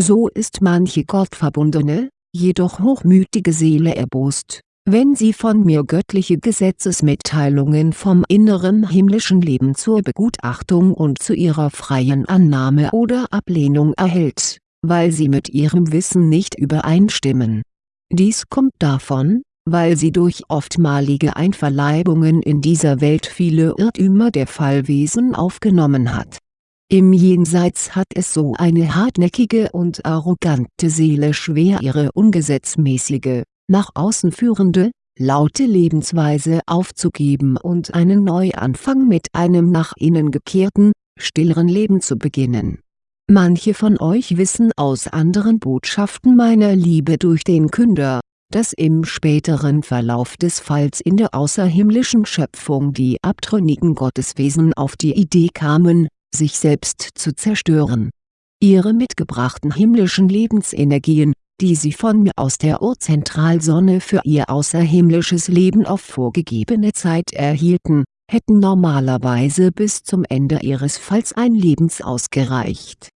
So ist manche gottverbundene, jedoch hochmütige Seele erbost wenn sie von mir göttliche Gesetzesmitteilungen vom inneren himmlischen Leben zur Begutachtung und zu ihrer freien Annahme oder Ablehnung erhält, weil sie mit ihrem Wissen nicht übereinstimmen. Dies kommt davon, weil sie durch oftmalige Einverleibungen in dieser Welt viele Irrtümer der Fallwesen aufgenommen hat. Im Jenseits hat es so eine hartnäckige und arrogante Seele schwer ihre ungesetzmäßige, nach außen führende, laute Lebensweise aufzugeben und einen Neuanfang mit einem nach innen gekehrten, stilleren Leben zu beginnen. Manche von euch wissen aus anderen Botschaften meiner Liebe durch den Künder, dass im späteren Verlauf des Falls in der außerhimmlischen Schöpfung die abtrünnigen Gotteswesen auf die Idee kamen, sich selbst zu zerstören. Ihre mitgebrachten himmlischen Lebensenergien, die sie von mir aus der Urzentralsonne für ihr außerhimmlisches Leben auf vorgegebene Zeit erhielten, hätten normalerweise bis zum Ende ihres Falls ein Lebens ausgereicht.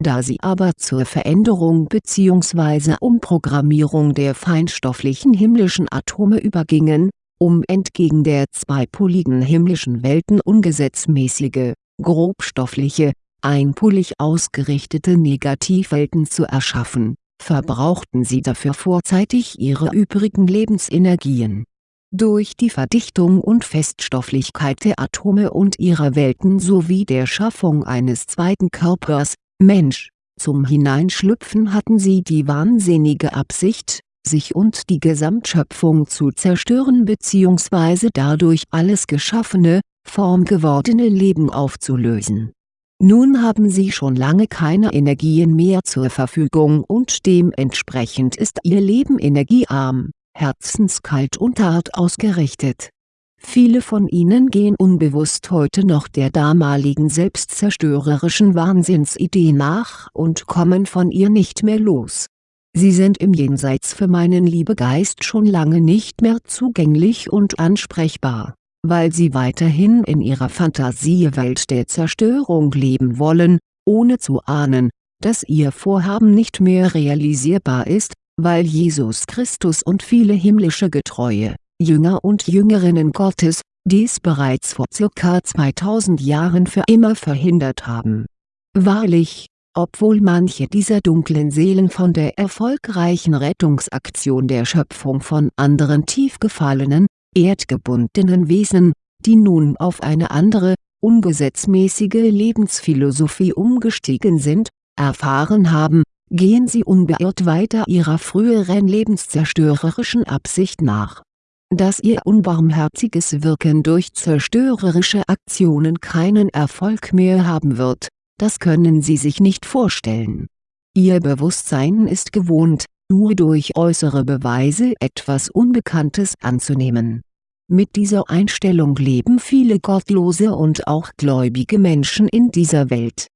Da sie aber zur Veränderung bzw. Umprogrammierung der feinstofflichen himmlischen Atome übergingen, um entgegen der zweipoligen himmlischen Welten ungesetzmäßige, grobstoffliche, einpolig ausgerichtete Negativwelten zu erschaffen verbrauchten sie dafür vorzeitig ihre übrigen Lebensenergien. Durch die Verdichtung und Feststofflichkeit der Atome und ihrer Welten sowie der Schaffung eines zweiten Körpers, Mensch, zum Hineinschlüpfen hatten sie die wahnsinnige Absicht, sich und die Gesamtschöpfung zu zerstören bzw. dadurch alles geschaffene, formgewordene Leben aufzulösen Nun haben sie schon lange keine Energien mehr zur Verfügung und dementsprechend ist ihr Leben energiearm, herzenskalt und hart ausgerichtet. Viele von ihnen gehen unbewusst heute noch der damaligen selbstzerstörerischen Wahnsinnsidee nach und kommen von ihr nicht mehr los. Sie sind im Jenseits für meinen Liebegeist schon lange nicht mehr zugänglich und ansprechbar, weil sie weiterhin in ihrer Fantasiewelt der Zerstörung leben wollen, ohne zu ahnen, dass ihr Vorhaben nicht mehr realisierbar ist, weil Jesus Christus und viele himmlische Getreue Jünger und Jüngerinnen Gottes, dies bereits vor ca. 2000 Jahren für immer verhindert haben. Wahrlich, obwohl manche dieser dunklen Seelen von der erfolgreichen Rettungsaktion der Schöpfung von anderen tief gefallenen, erdgebundenen Wesen, die nun auf eine andere, ungesetzmäßige Lebensphilosophie umgestiegen sind, erfahren haben, gehen sie unbeirrt weiter ihrer früheren lebenszerstörerischen Absicht nach dass ihr unbarmherziges Wirken durch zerstörerische Aktionen keinen Erfolg mehr haben wird, das können sie sich nicht vorstellen. Ihr Bewusstsein ist gewohnt, nur durch äußere Beweise etwas Unbekanntes anzunehmen. Mit dieser Einstellung leben viele gottlose und auch gläubige Menschen in dieser Welt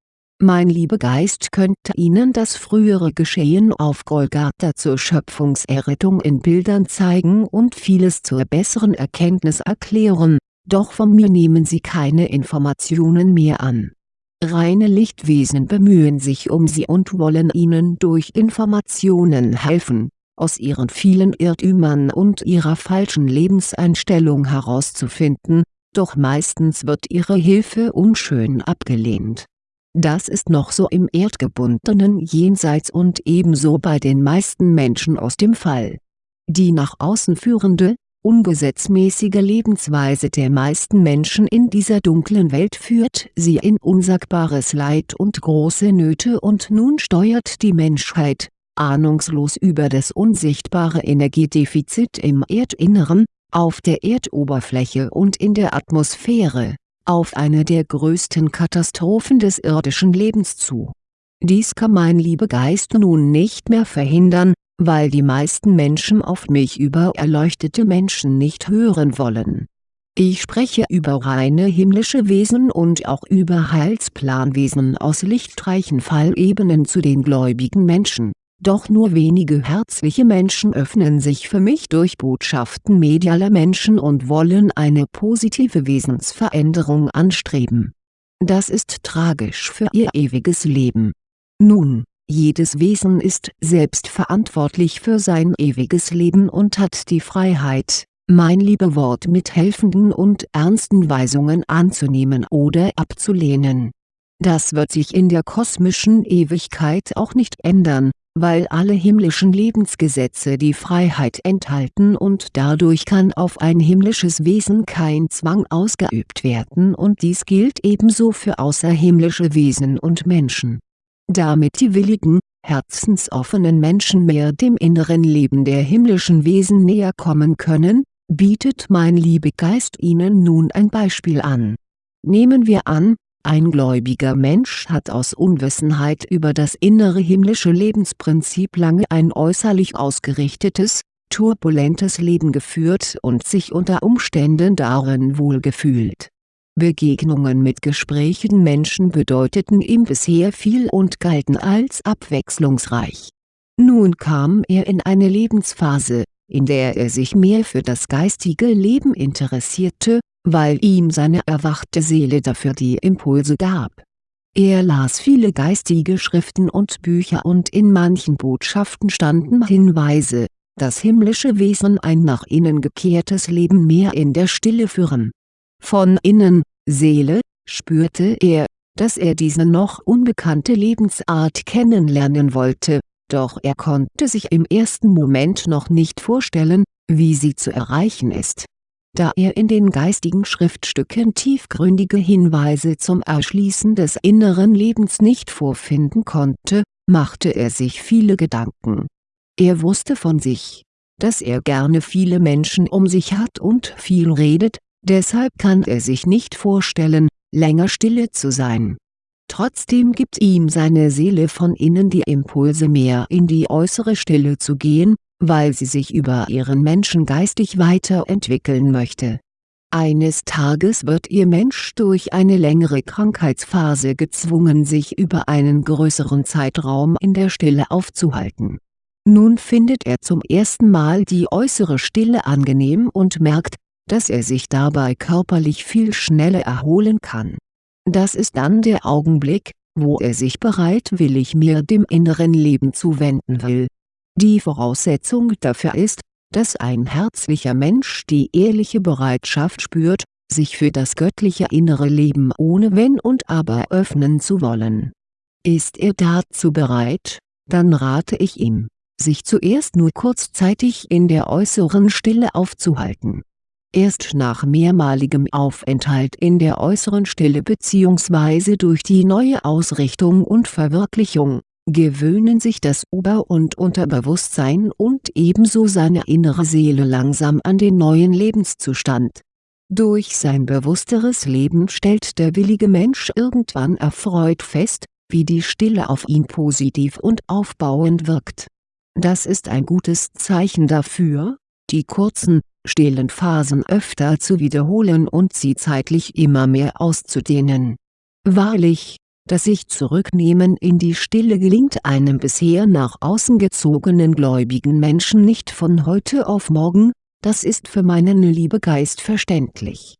mein Liebegeist könnte Ihnen das frühere Geschehen auf Golgatha zur Schöpfungserrettung in Bildern zeigen und vieles zur besseren Erkenntnis erklären, doch von mir nehmen Sie keine Informationen mehr an. Reine Lichtwesen bemühen sich um Sie und wollen Ihnen durch Informationen helfen, aus Ihren vielen Irrtümern und Ihrer falschen Lebenseinstellung herauszufinden, doch meistens wird Ihre Hilfe unschön abgelehnt das ist noch so im erdgebundenen Jenseits und ebenso bei den meisten Menschen aus dem Fall. Die nach außen führende, ungesetzmäßige Lebensweise der meisten Menschen in dieser dunklen Welt führt sie in unsagbares Leid und große Nöte und nun steuert die Menschheit, ahnungslos über das unsichtbare Energiedefizit im Erdinneren, auf der Erdoberfläche und in der Atmosphäre auf eine der größten Katastrophen des irdischen Lebens zu. Dies kann mein Liebegeist nun nicht mehr verhindern, weil die meisten Menschen auf mich über erleuchtete Menschen nicht hören wollen. Ich spreche über reine himmlische Wesen und auch über Heilsplanwesen aus lichtreichen Fallebenen zu den gläubigen Menschen doch nur wenige herzliche Menschen öffnen sich für mich durch Botschaften medialer Menschen und wollen eine positive Wesensveränderung anstreben. Das ist tragisch für ihr ewiges Leben. Nun, jedes Wesen ist selbst verantwortlich für sein ewiges Leben und hat die Freiheit, mein Liebewort mit helfenden und ernsten Weisungen anzunehmen oder abzulehnen. Das wird sich in der kosmischen Ewigkeit auch nicht ändern, weil alle himmlischen Lebensgesetze die Freiheit enthalten und dadurch kann auf ein himmlisches Wesen kein Zwang ausgeübt werden und dies gilt ebenso für außerhimmlische Wesen und Menschen. Damit die willigen, herzensoffenen Menschen mehr dem inneren Leben der himmlischen Wesen näher kommen können, bietet mein Liebegeist ihnen nun ein Beispiel an. Nehmen wir an, ein gläubiger Mensch hat aus Unwissenheit über das innere himmlische Lebensprinzip lange ein äußerlich ausgerichtetes, turbulentes Leben geführt und sich unter Umständen darin wohlgefühlt. Begegnungen mit gesprächigen Menschen bedeuteten ihm bisher viel und galten als abwechslungsreich. Nun kam er in eine Lebensphase, in der er sich mehr für das geistige Leben interessierte, weil ihm seine erwachte Seele dafür die Impulse gab. Er las viele geistige Schriften und Bücher und in manchen Botschaften standen Hinweise, dass himmlische Wesen ein nach innen gekehrtes Leben mehr in der Stille führen. Von innen, Seele, spürte er, dass er diese noch unbekannte Lebensart kennenlernen wollte, doch er konnte sich im ersten Moment noch nicht vorstellen, wie sie zu erreichen ist da er in den geistigen Schriftstücken tiefgründige Hinweise zum Erschließen des inneren Lebens nicht vorfinden konnte, machte er sich viele Gedanken. Er wusste von sich, dass er gerne viele Menschen um sich hat und viel redet, deshalb kann er sich nicht vorstellen, länger stille zu sein. Trotzdem gibt ihm seine Seele von innen die Impulse mehr in die äußere Stille zu gehen, weil sie sich über ihren Menschen geistig weiterentwickeln möchte. Eines Tages wird ihr Mensch durch eine längere Krankheitsphase gezwungen sich über einen größeren Zeitraum in der Stille aufzuhalten. Nun findet er zum ersten Mal die äußere Stille angenehm und merkt, dass er sich dabei körperlich viel schneller erholen kann. Das ist dann der Augenblick, wo er sich bereitwillig mehr dem inneren Leben zuwenden will. Die Voraussetzung dafür ist, dass ein herzlicher Mensch die ehrliche Bereitschaft spürt, sich für das göttliche innere Leben ohne Wenn und Aber öffnen zu wollen. Ist er dazu bereit, dann rate ich ihm, sich zuerst nur kurzzeitig in der äußeren Stille aufzuhalten Erst nach mehrmaligem Aufenthalt in der äußeren Stille bzw. durch die neue Ausrichtung und Verwirklichung, gewöhnen sich das Ober- und Unterbewusstsein und ebenso seine innere Seele langsam an den neuen Lebenszustand. Durch sein bewussteres Leben stellt der willige Mensch irgendwann erfreut fest, wie die Stille auf ihn positiv und aufbauend wirkt. Das ist ein gutes Zeichen dafür, die kurzen, stillen Phasen öfter zu wiederholen und sie zeitlich immer mehr auszudehnen. Wahrlich, das sich zurücknehmen in die Stille gelingt einem bisher nach außen gezogenen gläubigen Menschen nicht von heute auf morgen, das ist für meinen Liebegeist verständlich.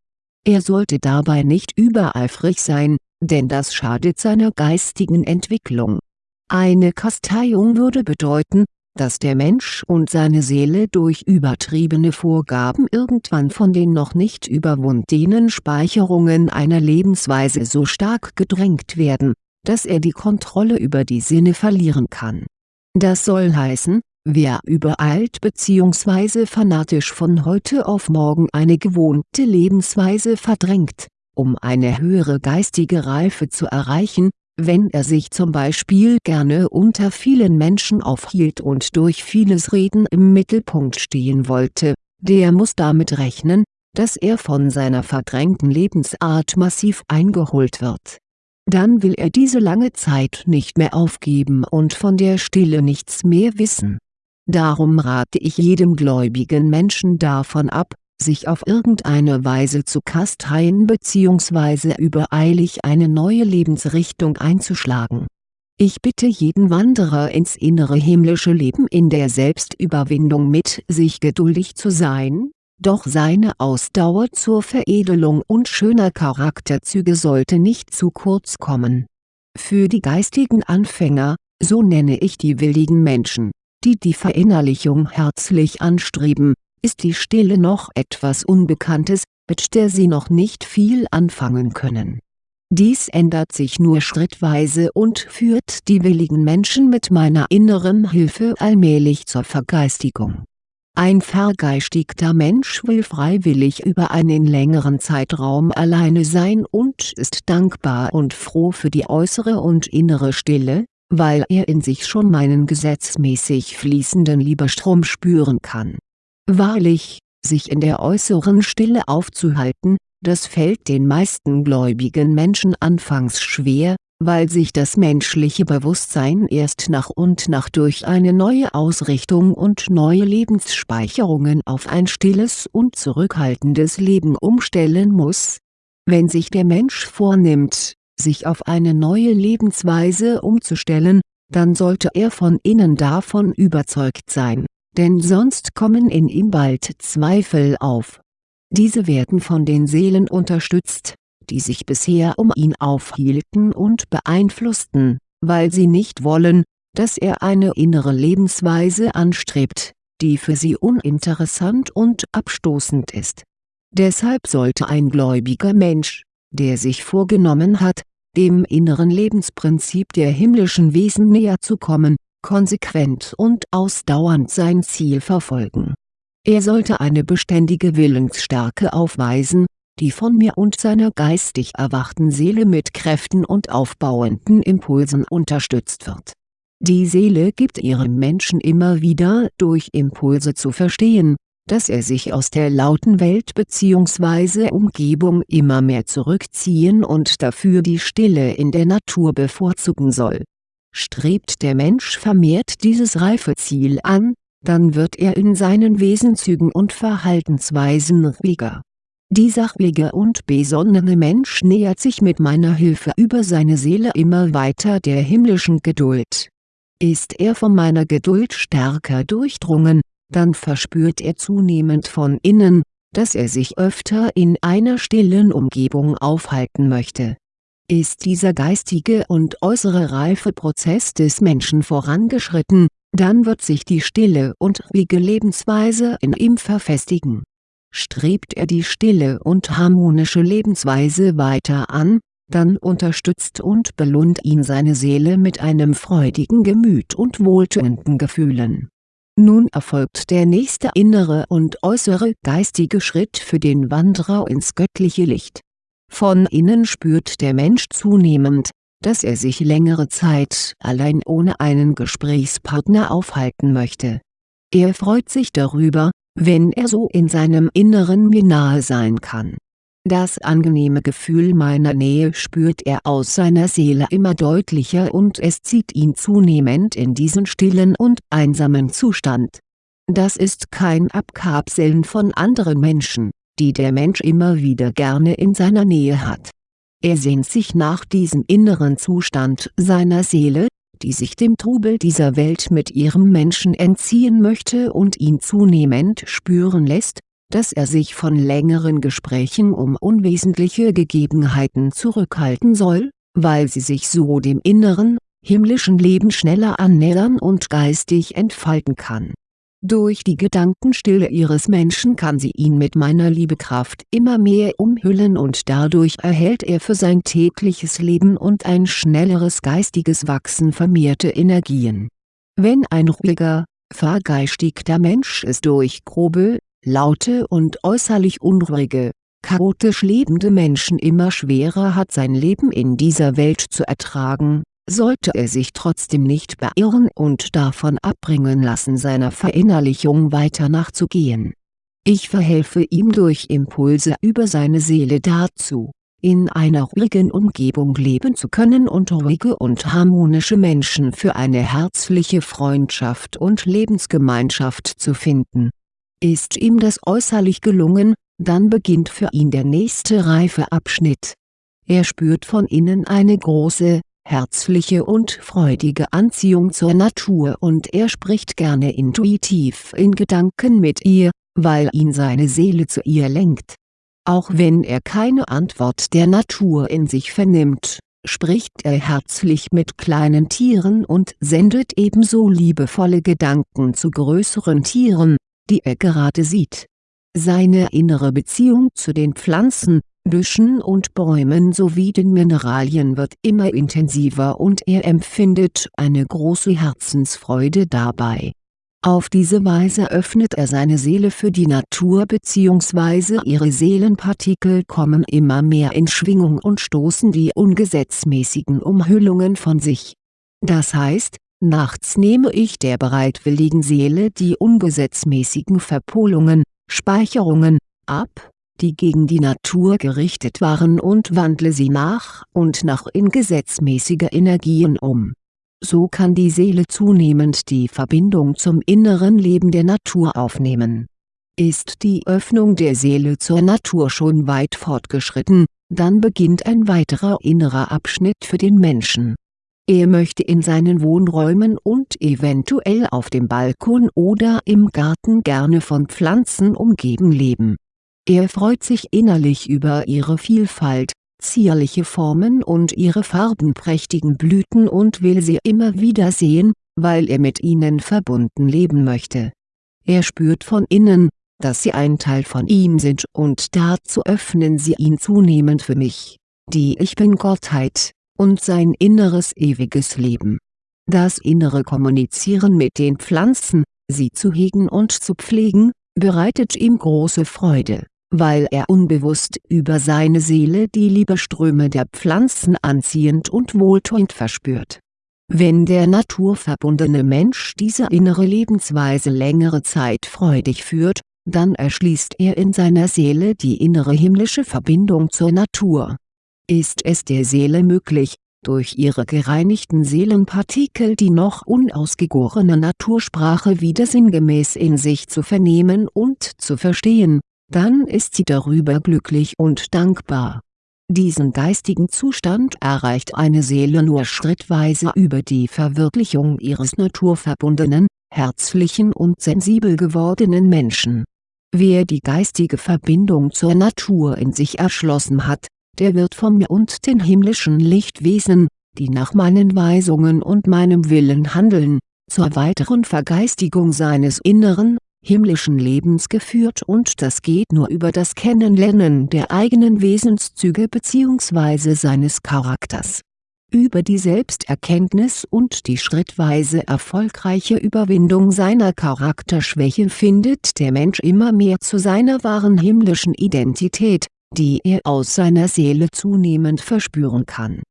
Er sollte dabei nicht übereifrig sein, denn das schadet seiner geistigen Entwicklung. Eine Kasteiung würde bedeuten, dass der Mensch und seine Seele durch übertriebene Vorgaben irgendwann von den noch nicht überwundenen Speicherungen einer Lebensweise so stark gedrängt werden, dass er die Kontrolle über die Sinne verlieren kann. Das soll heißen, wer übereilt bzw. fanatisch von heute auf morgen eine gewohnte Lebensweise verdrängt, um eine höhere geistige Reife zu erreichen, wenn er sich zum Beispiel gerne unter vielen Menschen aufhielt und durch vieles Reden im Mittelpunkt stehen wollte, der muss damit rechnen, dass er von seiner verdrängten Lebensart massiv eingeholt wird. Dann will er diese lange Zeit nicht mehr aufgeben und von der Stille nichts mehr wissen. Darum rate ich jedem gläubigen Menschen davon ab, sich auf irgendeine Weise zu kasteien bzw. übereilig eine neue Lebensrichtung einzuschlagen. Ich bitte jeden Wanderer ins innere himmlische Leben in der Selbstüberwindung mit sich geduldig zu sein, doch seine Ausdauer zur Veredelung und schöner Charakterzüge sollte nicht zu kurz kommen. Für die geistigen Anfänger, so nenne ich die willigen Menschen, die die Verinnerlichung herzlich anstreben, ist die Stille noch etwas Unbekanntes, mit der sie noch nicht viel anfangen können. Dies ändert sich nur schrittweise und führt die willigen Menschen mit meiner inneren Hilfe allmählich zur Vergeistigung. Ein vergeistigter Mensch will freiwillig über einen längeren Zeitraum alleine sein und ist dankbar und froh für die äußere und innere Stille, weil er in sich schon meinen gesetzmäßig fließenden Liebestrom spüren kann Wahrlich, sich in der äußeren Stille aufzuhalten, das fällt den meisten gläubigen Menschen anfangs schwer, weil sich das menschliche Bewusstsein erst nach und nach durch eine neue Ausrichtung und neue Lebensspeicherungen auf ein stilles und zurückhaltendes Leben umstellen muss. Wenn sich der Mensch vornimmt, sich auf eine neue Lebensweise umzustellen, dann sollte er von innen davon überzeugt sein denn sonst kommen in ihm bald Zweifel auf. Diese werden von den Seelen unterstützt, die sich bisher um ihn aufhielten und beeinflussten, weil sie nicht wollen, dass er eine innere Lebensweise anstrebt, die für sie uninteressant und abstoßend ist. Deshalb sollte ein gläubiger Mensch, der sich vorgenommen hat, dem inneren Lebensprinzip der himmlischen Wesen näher zu kommen, konsequent und ausdauernd sein Ziel verfolgen. Er sollte eine beständige Willensstärke aufweisen, die von mir und seiner geistig erwachten Seele mit Kräften und aufbauenden Impulsen unterstützt wird. Die Seele gibt ihrem Menschen immer wieder durch Impulse zu verstehen, dass er sich aus der lauten Welt bzw. Umgebung immer mehr zurückziehen und dafür die Stille in der Natur bevorzugen soll. Strebt der Mensch vermehrt dieses reife Ziel an, dann wird er in seinen Wesenszügen und Verhaltensweisen ruhiger. Dieser ruhige und besonnene Mensch nähert sich mit meiner Hilfe über seine Seele immer weiter der himmlischen Geduld. Ist er von meiner Geduld stärker durchdrungen, dann verspürt er zunehmend von innen, dass er sich öfter in einer stillen Umgebung aufhalten möchte. Ist dieser geistige und äußere Reifeprozess des Menschen vorangeschritten, dann wird sich die stille und ruhige Lebensweise in ihm verfestigen. Strebt er die stille und harmonische Lebensweise weiter an, dann unterstützt und belohnt ihn seine Seele mit einem freudigen Gemüt und wohltuenden Gefühlen nun erfolgt der nächste innere und äußere geistige Schritt für den Wanderer ins göttliche Licht. Von innen spürt der Mensch zunehmend, dass er sich längere Zeit allein ohne einen Gesprächspartner aufhalten möchte. Er freut sich darüber, wenn er so in seinem Inneren mir nahe sein kann das angenehme Gefühl meiner Nähe spürt er aus seiner Seele immer deutlicher und es zieht ihn zunehmend in diesen stillen und einsamen Zustand. Das ist kein Abkapseln von anderen Menschen, die der Mensch immer wieder gerne in seiner Nähe hat. Er sehnt sich nach diesem inneren Zustand seiner Seele, die sich dem Trubel dieser Welt mit ihrem Menschen entziehen möchte und ihn zunehmend spüren lässt, dass er sich von längeren Gesprächen um unwesentliche Gegebenheiten zurückhalten soll, weil sie sich so dem inneren, himmlischen Leben schneller annähern und geistig entfalten kann. Durch die Gedankenstille ihres Menschen kann sie ihn mit meiner Liebekraft immer mehr umhüllen und dadurch erhält er für sein tägliches Leben und ein schnelleres geistiges Wachsen vermehrte Energien. Wenn ein ruhiger, vergeistigter Mensch es durch grobe, laute und äußerlich unruhige, chaotisch lebende Menschen immer schwerer hat sein Leben in dieser Welt zu ertragen, sollte er sich trotzdem nicht beirren und davon abbringen lassen seiner Verinnerlichung weiter nachzugehen. Ich verhelfe ihm durch Impulse über seine Seele dazu, in einer ruhigen Umgebung leben zu können und ruhige und harmonische Menschen für eine herzliche Freundschaft und Lebensgemeinschaft zu finden ist ihm das äußerlich gelungen, dann beginnt für ihn der nächste reife Abschnitt. Er spürt von innen eine große, herzliche und freudige Anziehung zur Natur und er spricht gerne intuitiv in Gedanken mit ihr, weil ihn seine Seele zu ihr lenkt. Auch wenn er keine Antwort der Natur in sich vernimmt, spricht er herzlich mit kleinen Tieren und sendet ebenso liebevolle Gedanken zu größeren Tieren, die er gerade sieht. Seine innere Beziehung zu den Pflanzen, Büschen und Bäumen sowie den Mineralien wird immer intensiver und er empfindet eine große Herzensfreude dabei. Auf diese Weise öffnet er seine Seele für die Natur bzw. ihre Seelenpartikel kommen immer mehr in Schwingung und stoßen die ungesetzmäßigen Umhüllungen von sich. Das heißt, Nachts nehme ich der bereitwilligen Seele die ungesetzmäßigen Verpolungen, Speicherungen, ab, die gegen die Natur gerichtet waren und wandle sie nach und nach in gesetzmäßige Energien um. So kann die Seele zunehmend die Verbindung zum inneren Leben der Natur aufnehmen. Ist die Öffnung der Seele zur Natur schon weit fortgeschritten, dann beginnt ein weiterer innerer Abschnitt für den Menschen er möchte in seinen Wohnräumen und eventuell auf dem Balkon oder im Garten gerne von Pflanzen umgeben leben. Er freut sich innerlich über ihre Vielfalt, zierliche Formen und ihre farbenprächtigen Blüten und will sie immer wieder sehen, weil er mit ihnen verbunden leben möchte. Er spürt von innen, dass sie ein Teil von ihm sind und dazu öffnen sie ihn zunehmend für mich, die Ich Bin-Gottheit und sein inneres ewiges Leben. Das innere Kommunizieren mit den Pflanzen, sie zu hegen und zu pflegen, bereitet ihm große Freude, weil er unbewusst über seine Seele die Liebeströme der Pflanzen anziehend und wohltuend verspürt. Wenn der naturverbundene Mensch diese innere Lebensweise längere Zeit freudig führt, dann erschließt er in seiner Seele die innere himmlische Verbindung zur Natur. Ist es der Seele möglich, durch ihre gereinigten Seelenpartikel die noch unausgegorene Natursprache wieder sinngemäß in sich zu vernehmen und zu verstehen, dann ist sie darüber glücklich und dankbar. Diesen geistigen Zustand erreicht eine Seele nur schrittweise über die Verwirklichung ihres naturverbundenen, herzlichen und sensibel gewordenen Menschen. Wer die geistige Verbindung zur Natur in sich erschlossen hat, der wird von mir und den himmlischen Lichtwesen, die nach meinen Weisungen und meinem Willen handeln, zur weiteren Vergeistigung seines inneren, himmlischen Lebens geführt und das geht nur über das Kennenlernen der eigenen Wesenszüge bzw. seines Charakters. Über die Selbsterkenntnis und die schrittweise erfolgreiche Überwindung seiner Charakterschwäche findet der Mensch immer mehr zu seiner wahren himmlischen Identität, die er aus seiner Seele zunehmend verspüren kann.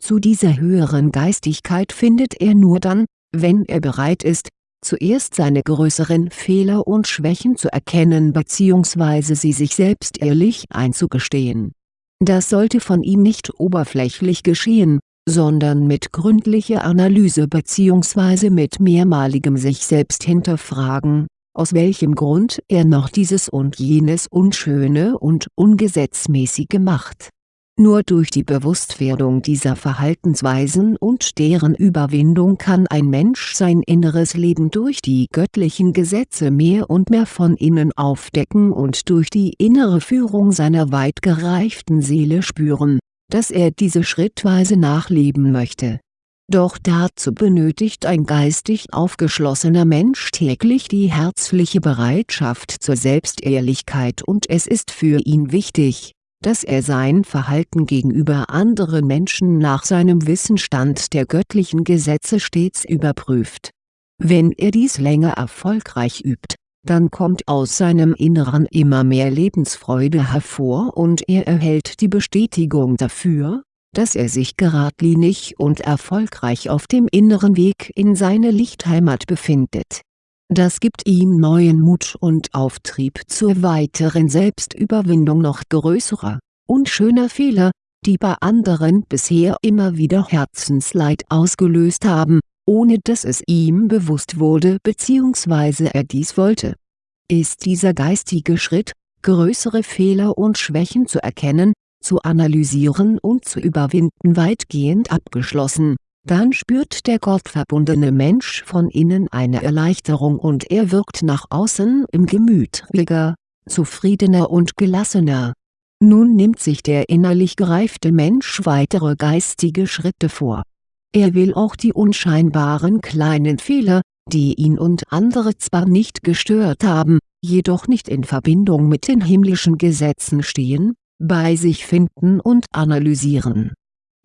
Zu dieser höheren Geistigkeit findet er nur dann, wenn er bereit ist, zuerst seine größeren Fehler und Schwächen zu erkennen bzw. sie sich selbst ehrlich einzugestehen. Das sollte von ihm nicht oberflächlich geschehen, sondern mit gründlicher Analyse bzw. mit mehrmaligem sich selbst hinterfragen, aus welchem Grund er noch dieses und jenes Unschöne und Ungesetzmäßige macht nur durch die Bewusstwerdung dieser Verhaltensweisen und deren Überwindung kann ein Mensch sein inneres Leben durch die göttlichen Gesetze mehr und mehr von innen aufdecken und durch die innere Führung seiner weit gereiften Seele spüren, dass er diese schrittweise nachleben möchte. Doch dazu benötigt ein geistig aufgeschlossener Mensch täglich die herzliche Bereitschaft zur Selbstehrlichkeit und es ist für ihn wichtig dass er sein Verhalten gegenüber anderen Menschen nach seinem Wissensstand der göttlichen Gesetze stets überprüft. Wenn er dies länger erfolgreich übt, dann kommt aus seinem Inneren immer mehr Lebensfreude hervor und er erhält die Bestätigung dafür, dass er sich geradlinig und erfolgreich auf dem inneren Weg in seine Lichtheimat befindet das gibt ihm neuen Mut und Auftrieb zur weiteren Selbstüberwindung noch größerer, unschöner Fehler, die bei anderen bisher immer wieder Herzensleid ausgelöst haben, ohne dass es ihm bewusst wurde bzw. er dies wollte. Ist dieser geistige Schritt, größere Fehler und Schwächen zu erkennen, zu analysieren und zu überwinden weitgehend abgeschlossen dann spürt der gottverbundene Mensch von innen eine Erleichterung und er wirkt nach außen im Gemüt ruhiger, zufriedener und gelassener. Nun nimmt sich der innerlich gereifte Mensch weitere geistige Schritte vor. Er will auch die unscheinbaren kleinen Fehler, die ihn und andere zwar nicht gestört haben, jedoch nicht in Verbindung mit den himmlischen Gesetzen stehen, bei sich finden und analysieren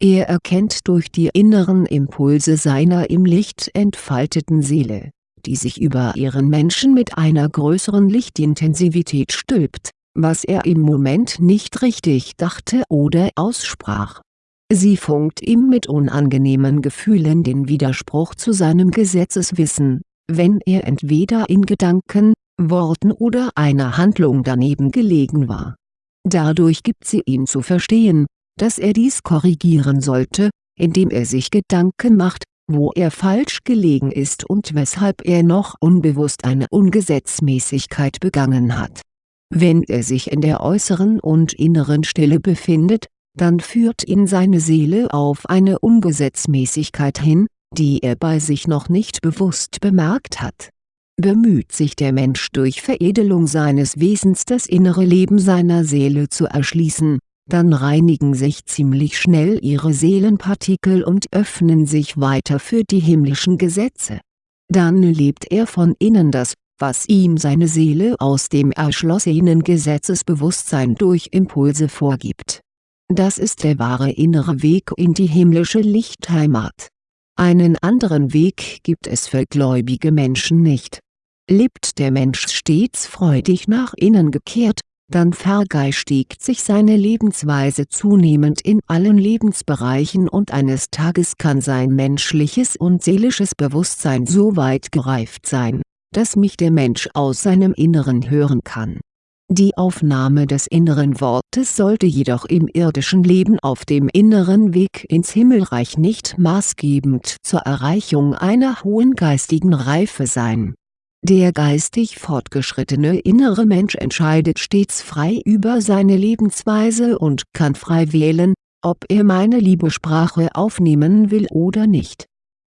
er erkennt durch die inneren Impulse seiner im Licht entfalteten Seele, die sich über ihren Menschen mit einer größeren Lichtintensivität stülpt, was er im Moment nicht richtig dachte oder aussprach. Sie funkt ihm mit unangenehmen Gefühlen den Widerspruch zu seinem Gesetzeswissen, wenn er entweder in Gedanken, Worten oder einer Handlung daneben gelegen war. Dadurch gibt sie ihm zu verstehen, dass er dies korrigieren sollte, indem er sich Gedanken macht, wo er falsch gelegen ist und weshalb er noch unbewusst eine Ungesetzmäßigkeit begangen hat. Wenn er sich in der äußeren und inneren Stille befindet, dann führt ihn seine Seele auf eine Ungesetzmäßigkeit hin, die er bei sich noch nicht bewusst bemerkt hat. Bemüht sich der Mensch durch Veredelung seines Wesens das innere Leben seiner Seele zu erschließen, dann reinigen sich ziemlich schnell ihre Seelenpartikel und öffnen sich weiter für die himmlischen Gesetze. Dann lebt er von innen das, was ihm seine Seele aus dem erschlossenen Gesetzesbewusstsein durch Impulse vorgibt. Das ist der wahre innere Weg in die himmlische Lichtheimat. Einen anderen Weg gibt es für gläubige Menschen nicht. Lebt der Mensch stets freudig nach innen gekehrt, dann vergeistigt sich seine Lebensweise zunehmend in allen Lebensbereichen und eines Tages kann sein menschliches und seelisches Bewusstsein so weit gereift sein, dass mich der Mensch aus seinem Inneren hören kann. Die Aufnahme des inneren Wortes sollte jedoch im irdischen Leben auf dem inneren Weg ins Himmelreich nicht maßgebend zur Erreichung einer hohen geistigen Reife sein. Der geistig fortgeschrittene innere Mensch entscheidet stets frei über seine Lebensweise und kann frei wählen, ob er meine Liebesprache aufnehmen will oder nicht.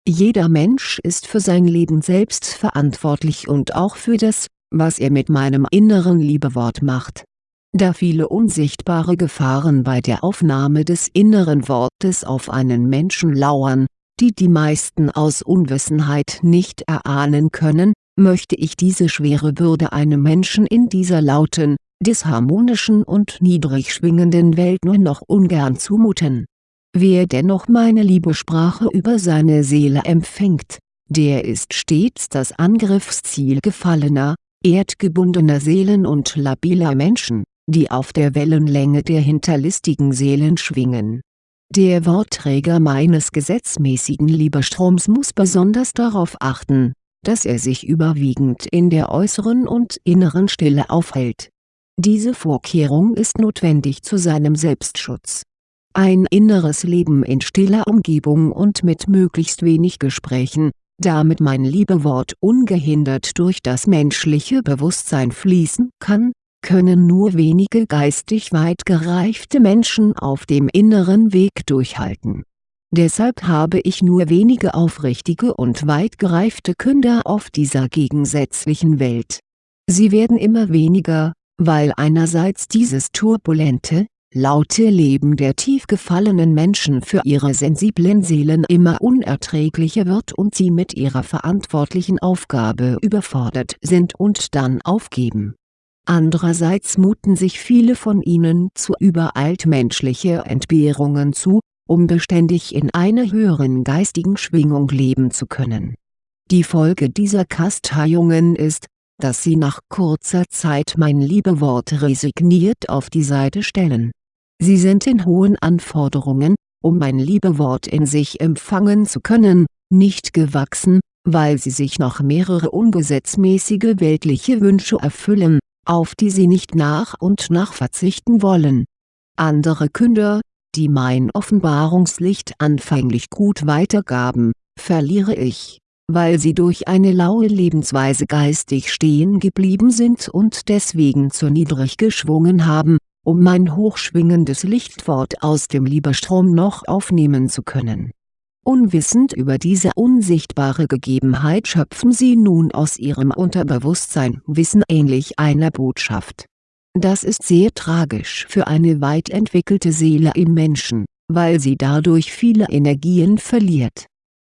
Jeder Mensch ist für sein Leben selbst verantwortlich und auch für das, was er mit meinem inneren Liebewort macht. Da viele unsichtbare Gefahren bei der Aufnahme des inneren Wortes auf einen Menschen lauern, die die meisten aus Unwissenheit nicht erahnen können, möchte ich diese schwere Bürde einem Menschen in dieser lauten, disharmonischen und niedrig schwingenden Welt nur noch ungern zumuten. Wer dennoch meine Liebesprache über seine Seele empfängt, der ist stets das Angriffsziel gefallener, erdgebundener Seelen und labiler Menschen, die auf der Wellenlänge der hinterlistigen Seelen schwingen. Der Wortträger meines gesetzmäßigen Liebestroms muss besonders darauf achten, dass er sich überwiegend in der äußeren und inneren Stille aufhält. Diese Vorkehrung ist notwendig zu seinem Selbstschutz. Ein inneres Leben in stiller Umgebung und mit möglichst wenig Gesprächen, damit mein Liebewort ungehindert durch das menschliche Bewusstsein fließen kann, können nur wenige geistig weit gereifte Menschen auf dem inneren Weg durchhalten. Deshalb habe ich nur wenige aufrichtige und weit gereifte Künder auf dieser gegensätzlichen Welt. Sie werden immer weniger, weil einerseits dieses turbulente, laute Leben der tief gefallenen Menschen für ihre sensiblen Seelen immer unerträglicher wird und sie mit ihrer verantwortlichen Aufgabe überfordert sind und dann aufgeben. Andererseits muten sich viele von ihnen zu übereilt menschliche Entbehrungen zu, um beständig in einer höheren geistigen Schwingung leben zu können. Die Folge dieser Kasteiungen ist, dass sie nach kurzer Zeit mein Liebewort resigniert auf die Seite stellen Sie sind in hohen Anforderungen, um mein Liebewort in sich empfangen zu können, nicht gewachsen, weil sie sich noch mehrere ungesetzmäßige weltliche Wünsche erfüllen, auf die sie nicht nach und nach verzichten wollen. Andere Künder, die mein Offenbarungslicht anfänglich gut weitergaben, verliere ich, weil sie durch eine laue Lebensweise geistig stehen geblieben sind und deswegen zu niedrig geschwungen haben, um mein hochschwingendes Lichtwort aus dem Liebestrom noch aufnehmen zu können. Unwissend über diese unsichtbare Gegebenheit schöpfen sie nun aus ihrem Unterbewusstsein Wissen ähnlich einer Botschaft. Das ist sehr tragisch für eine weit entwickelte Seele im Menschen, weil sie dadurch viele Energien verliert.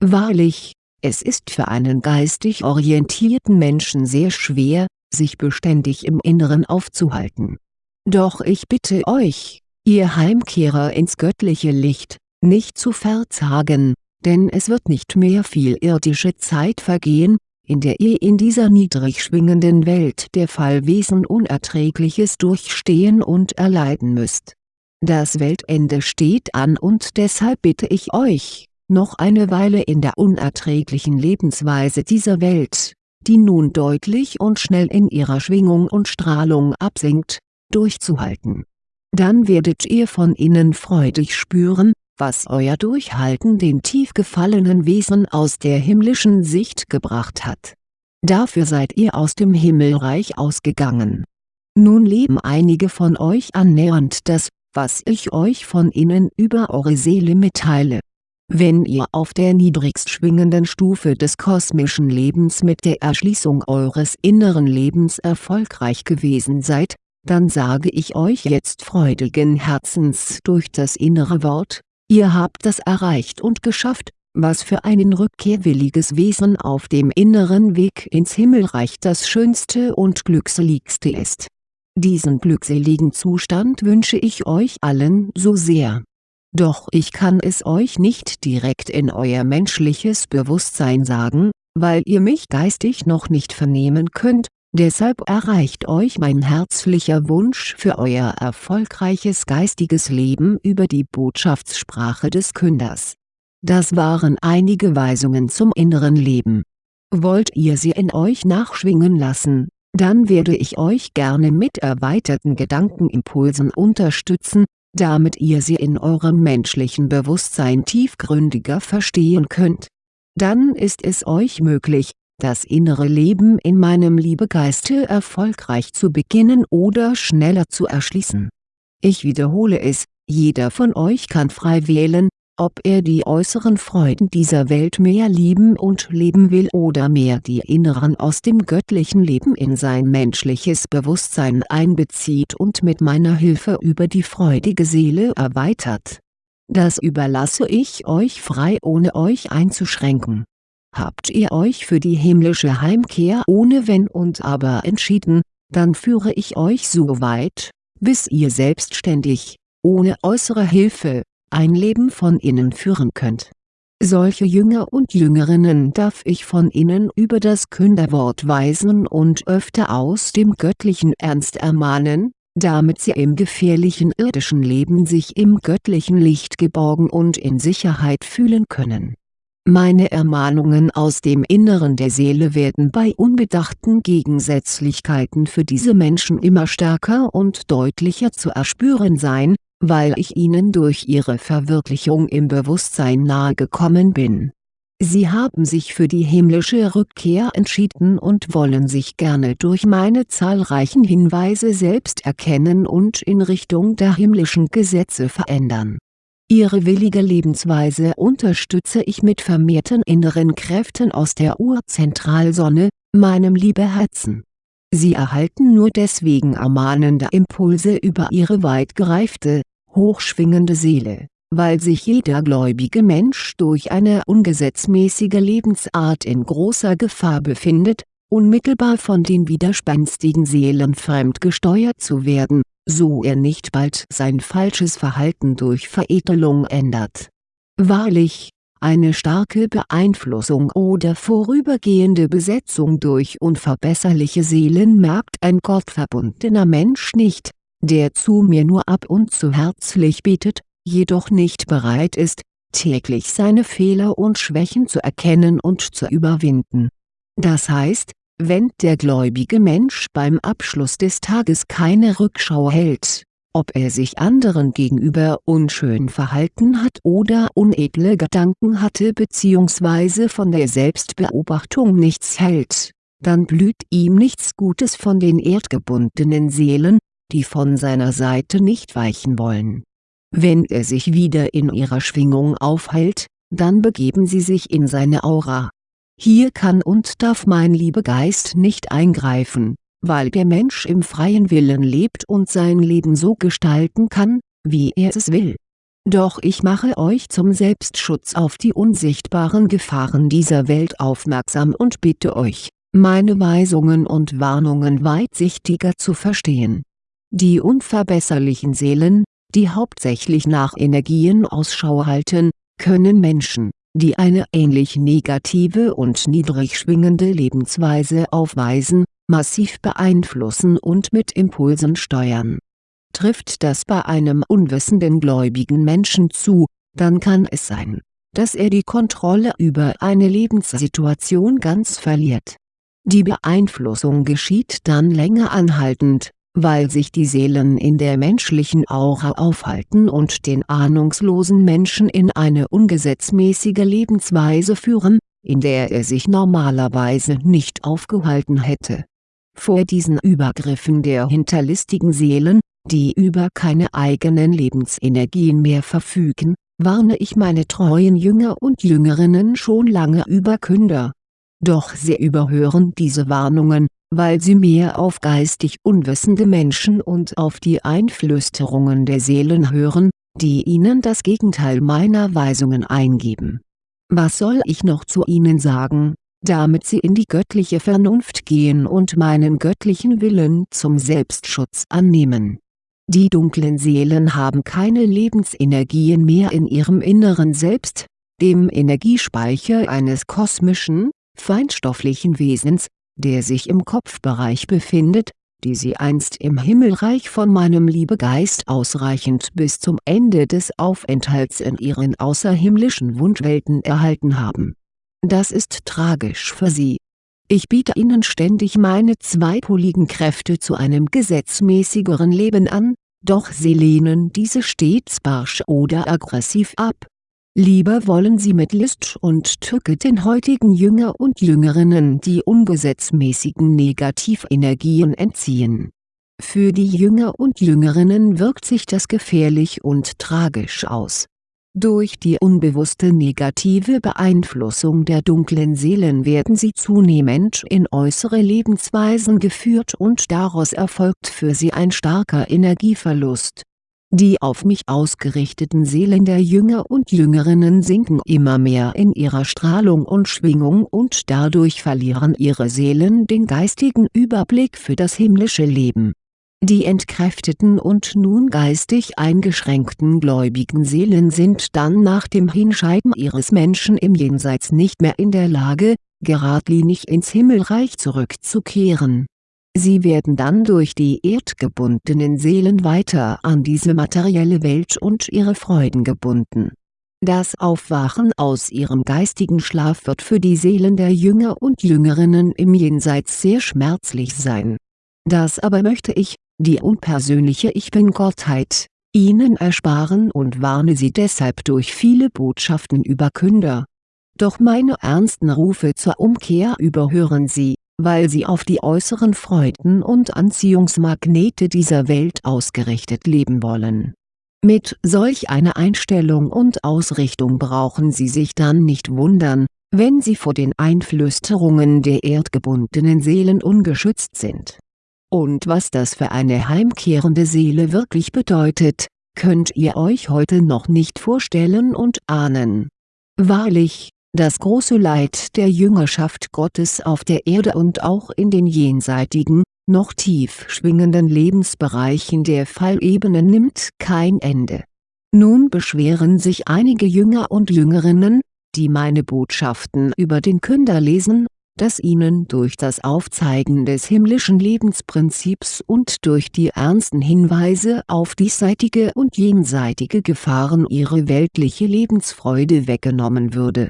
Wahrlich, es ist für einen geistig orientierten Menschen sehr schwer, sich beständig im Inneren aufzuhalten doch ich bitte euch, ihr Heimkehrer ins göttliche Licht, nicht zu verzagen, denn es wird nicht mehr viel irdische Zeit vergehen, in der ihr in dieser niedrig schwingenden Welt der Fallwesen Unerträgliches durchstehen und erleiden müsst. Das Weltende steht an und deshalb bitte ich euch, noch eine Weile in der unerträglichen Lebensweise dieser Welt, die nun deutlich und schnell in ihrer Schwingung und Strahlung absinkt, durchzuhalten. Dann werdet ihr von innen freudig spüren, was euer Durchhalten den tief gefallenen Wesen aus der himmlischen Sicht gebracht hat. Dafür seid ihr aus dem Himmelreich ausgegangen. Nun leben einige von euch annähernd das, was ich euch von innen über eure Seele mitteile. Wenn ihr auf der niedrigst schwingenden Stufe des kosmischen Lebens mit der Erschließung eures inneren Lebens erfolgreich gewesen seid, dann sage ich euch jetzt freudigen Herzens durch das innere Wort, ihr habt das erreicht und geschafft, was für ein rückkehrwilliges Wesen auf dem inneren Weg ins Himmelreich das schönste und glückseligste ist. Diesen glückseligen Zustand wünsche ich euch allen so sehr. Doch ich kann es euch nicht direkt in euer menschliches Bewusstsein sagen, weil ihr mich geistig noch nicht vernehmen könnt, Deshalb erreicht euch mein herzlicher Wunsch für euer erfolgreiches geistiges Leben über die Botschaftssprache des Künders. Das waren einige Weisungen zum inneren Leben. Wollt ihr sie in euch nachschwingen lassen, dann werde ich euch gerne mit erweiterten Gedankenimpulsen unterstützen, damit ihr sie in eurem menschlichen Bewusstsein tiefgründiger verstehen könnt. Dann ist es euch möglich, das innere Leben in meinem Liebegeiste erfolgreich zu beginnen oder schneller zu erschließen. Ich wiederhole es, jeder von euch kann frei wählen, ob er die äußeren Freuden dieser Welt mehr lieben und leben will oder mehr die inneren aus dem göttlichen Leben in sein menschliches Bewusstsein einbezieht und mit meiner Hilfe über die freudige Seele erweitert. Das überlasse ich euch frei ohne euch einzuschränken. Habt ihr euch für die himmlische Heimkehr ohne Wenn und Aber entschieden, dann führe ich euch so weit, bis ihr selbstständig, ohne äußere Hilfe, ein Leben von innen führen könnt. Solche Jünger und Jüngerinnen darf ich von innen über das Künderwort weisen und öfter aus dem göttlichen Ernst ermahnen, damit sie im gefährlichen irdischen Leben sich im göttlichen Licht geborgen und in Sicherheit fühlen können. Meine Ermahnungen aus dem Inneren der Seele werden bei unbedachten Gegensätzlichkeiten für diese Menschen immer stärker und deutlicher zu erspüren sein, weil ich ihnen durch ihre Verwirklichung im Bewusstsein nahegekommen bin. Sie haben sich für die himmlische Rückkehr entschieden und wollen sich gerne durch meine zahlreichen Hinweise selbst erkennen und in Richtung der himmlischen Gesetze verändern. Ihre willige Lebensweise unterstütze ich mit vermehrten inneren Kräften aus der Urzentralsonne, meinem Liebeherzen. Sie erhalten nur deswegen ermahnende Impulse über ihre weit gereifte, hochschwingende Seele, weil sich jeder gläubige Mensch durch eine ungesetzmäßige Lebensart in großer Gefahr befindet, unmittelbar von den widerspenstigen Seelen fremdgesteuert zu werden, so er nicht bald sein falsches Verhalten durch Veredelung ändert. Wahrlich, eine starke Beeinflussung oder vorübergehende Besetzung durch unverbesserliche Seelen merkt ein gottverbundener Mensch nicht, der zu mir nur ab und zu herzlich betet, jedoch nicht bereit ist, täglich seine Fehler und Schwächen zu erkennen und zu überwinden. Das heißt, wenn der gläubige Mensch beim Abschluss des Tages keine Rückschau hält, ob er sich anderen gegenüber unschön verhalten hat oder unedle Gedanken hatte bzw. von der Selbstbeobachtung nichts hält, dann blüht ihm nichts Gutes von den erdgebundenen Seelen, die von seiner Seite nicht weichen wollen. Wenn er sich wieder in ihrer Schwingung aufhält, dann begeben sie sich in seine Aura. Hier kann und darf mein Liebegeist nicht eingreifen, weil der Mensch im freien Willen lebt und sein Leben so gestalten kann, wie er es will. Doch ich mache euch zum Selbstschutz auf die unsichtbaren Gefahren dieser Welt aufmerksam und bitte euch, meine Weisungen und Warnungen weitsichtiger zu verstehen die unverbesserlichen Seelen, die hauptsächlich nach Energien Ausschau halten, können Menschen, die eine ähnlich negative und niedrig schwingende Lebensweise aufweisen, massiv beeinflussen und mit Impulsen steuern. Trifft das bei einem unwissenden gläubigen Menschen zu, dann kann es sein, dass er die Kontrolle über eine Lebenssituation ganz verliert. Die Beeinflussung geschieht dann länger anhaltend, weil sich die Seelen in der menschlichen Aura aufhalten und den ahnungslosen Menschen in eine ungesetzmäßige Lebensweise führen, in der er sich normalerweise nicht aufgehalten hätte. Vor diesen Übergriffen der hinterlistigen Seelen, die über keine eigenen Lebensenergien mehr verfügen, warne ich meine treuen Jünger und Jüngerinnen schon lange über Künder. Doch sie überhören diese Warnungen, weil sie mehr auf geistig unwissende Menschen und auf die Einflüsterungen der Seelen hören, die ihnen das Gegenteil meiner Weisungen eingeben. Was soll ich noch zu ihnen sagen, damit sie in die göttliche Vernunft gehen und meinen göttlichen Willen zum Selbstschutz annehmen? Die dunklen Seelen haben keine Lebensenergien mehr in ihrem inneren Selbst, dem Energiespeicher eines kosmischen, feinstofflichen Wesens, der sich im Kopfbereich befindet, die sie einst im Himmelreich von meinem Liebegeist ausreichend bis zum Ende des Aufenthalts in ihren außerhimmlischen Wunschwelten erhalten haben. Das ist tragisch für sie, Ich biete ihnen ständig meine zweipoligen Kräfte zu einem gesetzmäßigeren Leben an, doch sie lehnen diese stets barsch oder aggressiv ab. Lieber wollen sie mit List und Tücke den heutigen Jünger und Jüngerinnen die ungesetzmäßigen Negativenergien entziehen. Für die Jünger und Jüngerinnen wirkt sich das gefährlich und tragisch aus durch die unbewusste negative Beeinflussung der dunklen Seelen werden sie zunehmend in äußere Lebensweisen geführt und daraus erfolgt für sie ein starker Energieverlust. Die auf mich ausgerichteten Seelen der Jünger und Jüngerinnen sinken immer mehr in ihrer Strahlung und Schwingung und dadurch verlieren ihre Seelen den geistigen Überblick für das himmlische Leben die entkräfteten und nun geistig eingeschränkten gläubigen Seelen sind dann nach dem Hinscheiden ihres Menschen im Jenseits nicht mehr in der Lage, geradlinig ins Himmelreich zurückzukehren. Sie werden dann durch die erdgebundenen Seelen weiter an diese materielle Welt und ihre Freuden gebunden. Das Aufwachen aus ihrem geistigen Schlaf wird für die Seelen der Jünger und Jüngerinnen im Jenseits sehr schmerzlich sein. Das aber möchte ich, die unpersönliche Ich Bin-Gottheit, ihnen ersparen und warne sie deshalb durch viele Botschaften über Künder. Doch meine ernsten Rufe zur Umkehr überhören sie, weil sie auf die äußeren Freuden und Anziehungsmagnete dieser Welt ausgerichtet leben wollen. Mit solch einer Einstellung und Ausrichtung brauchen sie sich dann nicht wundern, wenn sie vor den Einflüsterungen der erdgebundenen Seelen ungeschützt sind und was das für eine heimkehrende Seele wirklich bedeutet, könnt ihr euch heute noch nicht vorstellen und ahnen. Wahrlich, das große Leid der Jüngerschaft Gottes auf der Erde und auch in den jenseitigen, noch tief schwingenden Lebensbereichen der Fallebene nimmt kein Ende. Nun beschweren sich einige Jünger und Jüngerinnen, die meine Botschaften über den Künder lesen dass ihnen durch das Aufzeigen des himmlischen Lebensprinzips und durch die ernsten Hinweise auf diesseitige und jenseitige Gefahren ihre weltliche Lebensfreude weggenommen würde.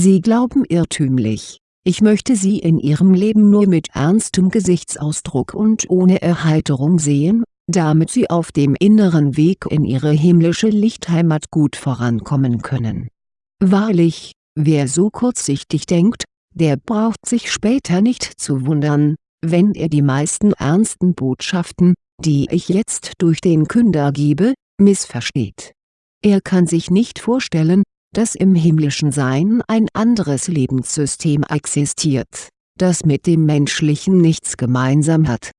Sie glauben irrtümlich, ich möchte sie in ihrem Leben nur mit ernstem Gesichtsausdruck und ohne Erheiterung sehen, damit sie auf dem inneren Weg in ihre himmlische Lichtheimat gut vorankommen können. Wahrlich, wer so kurzsichtig denkt, der braucht sich später nicht zu wundern, wenn er die meisten ernsten Botschaften, die ich jetzt durch den Künder gebe, missversteht. Er kann sich nicht vorstellen, dass im himmlischen Sein ein anderes Lebenssystem existiert, das mit dem menschlichen nichts gemeinsam hat.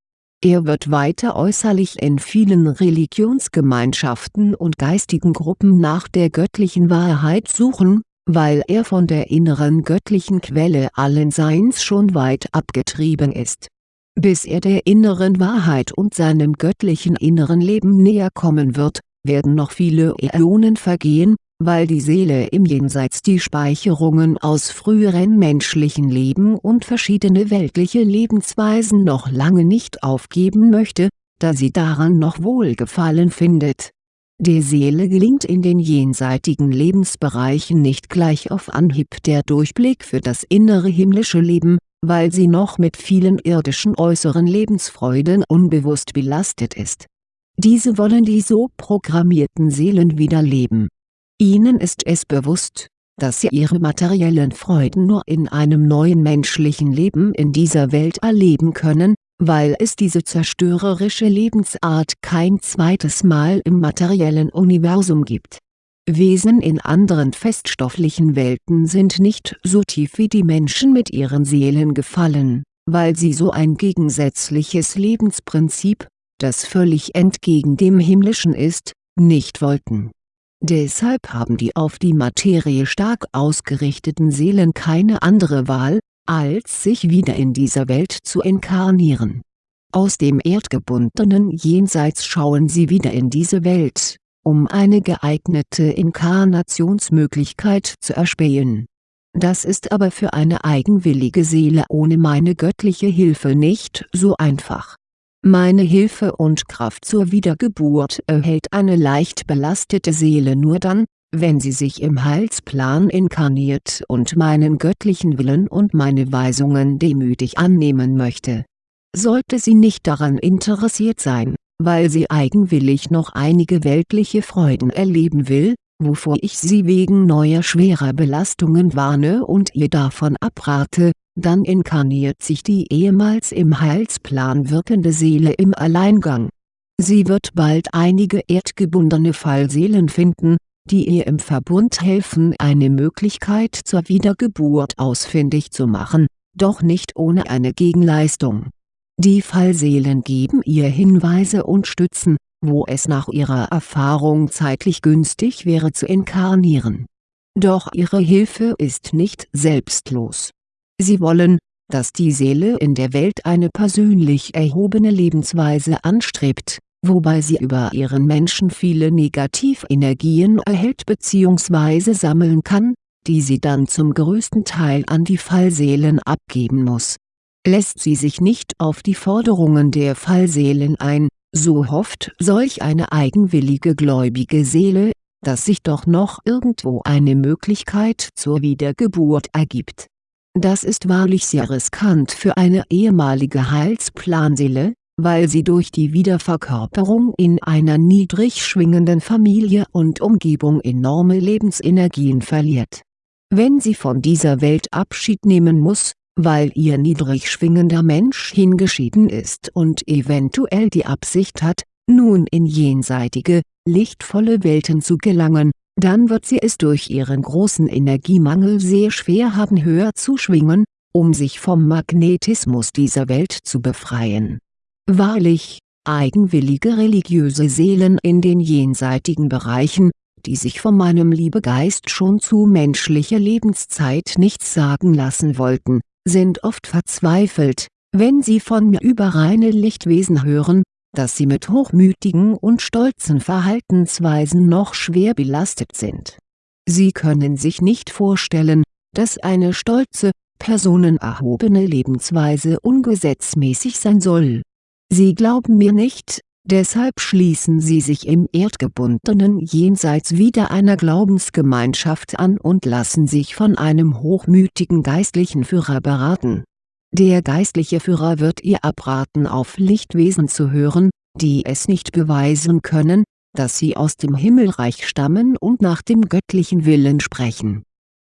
Er wird weiter äußerlich in vielen Religionsgemeinschaften und geistigen Gruppen nach der göttlichen Wahrheit suchen, weil er von der inneren göttlichen Quelle allen Seins schon weit abgetrieben ist. Bis er der inneren Wahrheit und seinem göttlichen inneren Leben näher kommen wird, werden noch viele Äonen vergehen, weil die Seele im Jenseits die Speicherungen aus früheren menschlichen Leben und verschiedene weltliche Lebensweisen noch lange nicht aufgeben möchte, da sie daran noch Wohlgefallen findet der Seele gelingt in den jenseitigen Lebensbereichen nicht gleich auf Anhieb der Durchblick für das innere himmlische Leben, weil sie noch mit vielen irdischen äußeren Lebensfreuden unbewusst belastet ist. Diese wollen die so programmierten Seelen wieder leben. Ihnen ist es bewusst, dass sie ihre materiellen Freuden nur in einem neuen menschlichen Leben in dieser Welt erleben können, weil es diese zerstörerische Lebensart kein zweites Mal im materiellen Universum gibt. Wesen in anderen feststofflichen Welten sind nicht so tief wie die Menschen mit ihren Seelen gefallen, weil sie so ein gegensätzliches Lebensprinzip, das völlig entgegen dem himmlischen ist, nicht wollten. Deshalb haben die auf die Materie stark ausgerichteten Seelen keine andere Wahl, als sich wieder in dieser Welt zu inkarnieren. Aus dem erdgebundenen Jenseits schauen sie wieder in diese Welt, um eine geeignete Inkarnationsmöglichkeit zu erspähen. Das ist aber für eine eigenwillige Seele ohne meine göttliche Hilfe nicht so einfach. Meine Hilfe und Kraft zur Wiedergeburt erhält eine leicht belastete Seele nur dann, wenn sie sich im Heilsplan inkarniert und meinen göttlichen Willen und meine Weisungen demütig annehmen möchte. Sollte sie nicht daran interessiert sein, weil sie eigenwillig noch einige weltliche Freuden erleben will, wovor ich sie wegen neuer schwerer Belastungen warne und ihr davon abrate, dann inkarniert sich die ehemals im Heilsplan wirkende Seele im Alleingang. Sie wird bald einige erdgebundene Fallseelen finden, die ihr im Verbund helfen eine Möglichkeit zur Wiedergeburt ausfindig zu machen, doch nicht ohne eine Gegenleistung. Die Fallseelen geben ihr Hinweise und Stützen, wo es nach ihrer Erfahrung zeitlich günstig wäre zu inkarnieren. Doch ihre Hilfe ist nicht selbstlos. Sie wollen, dass die Seele in der Welt eine persönlich erhobene Lebensweise anstrebt, wobei sie über ihren Menschen viele Negativenergien erhält bzw. sammeln kann, die sie dann zum größten Teil an die Fallseelen abgeben muss. Lässt sie sich nicht auf die Forderungen der Fallseelen ein, so hofft solch eine eigenwillige gläubige Seele, dass sich doch noch irgendwo eine Möglichkeit zur Wiedergeburt ergibt. Das ist wahrlich sehr riskant für eine ehemalige Heilsplanseele, weil sie durch die Wiederverkörperung in einer niedrig schwingenden Familie und Umgebung enorme Lebensenergien verliert. Wenn sie von dieser Welt Abschied nehmen muss, weil ihr niedrig schwingender Mensch hingeschieden ist und eventuell die Absicht hat, nun in jenseitige, lichtvolle Welten zu gelangen, dann wird sie es durch ihren großen Energiemangel sehr schwer haben höher zu schwingen, um sich vom Magnetismus dieser Welt zu befreien. Wahrlich, eigenwillige religiöse Seelen in den jenseitigen Bereichen, die sich von meinem Liebegeist schon zu menschlicher Lebenszeit nichts sagen lassen wollten, sind oft verzweifelt, wenn sie von mir über reine Lichtwesen hören, dass sie mit hochmütigen und stolzen Verhaltensweisen noch schwer belastet sind. Sie können sich nicht vorstellen, dass eine stolze, personenerhobene Lebensweise ungesetzmäßig sein soll Sie glauben mir nicht, deshalb schließen Sie sich im erdgebundenen Jenseits wieder einer Glaubensgemeinschaft an und lassen sich von einem hochmütigen geistlichen Führer beraten. Der geistliche Führer wird ihr abraten auf Lichtwesen zu hören, die es nicht beweisen können, dass sie aus dem Himmelreich stammen und nach dem göttlichen Willen sprechen.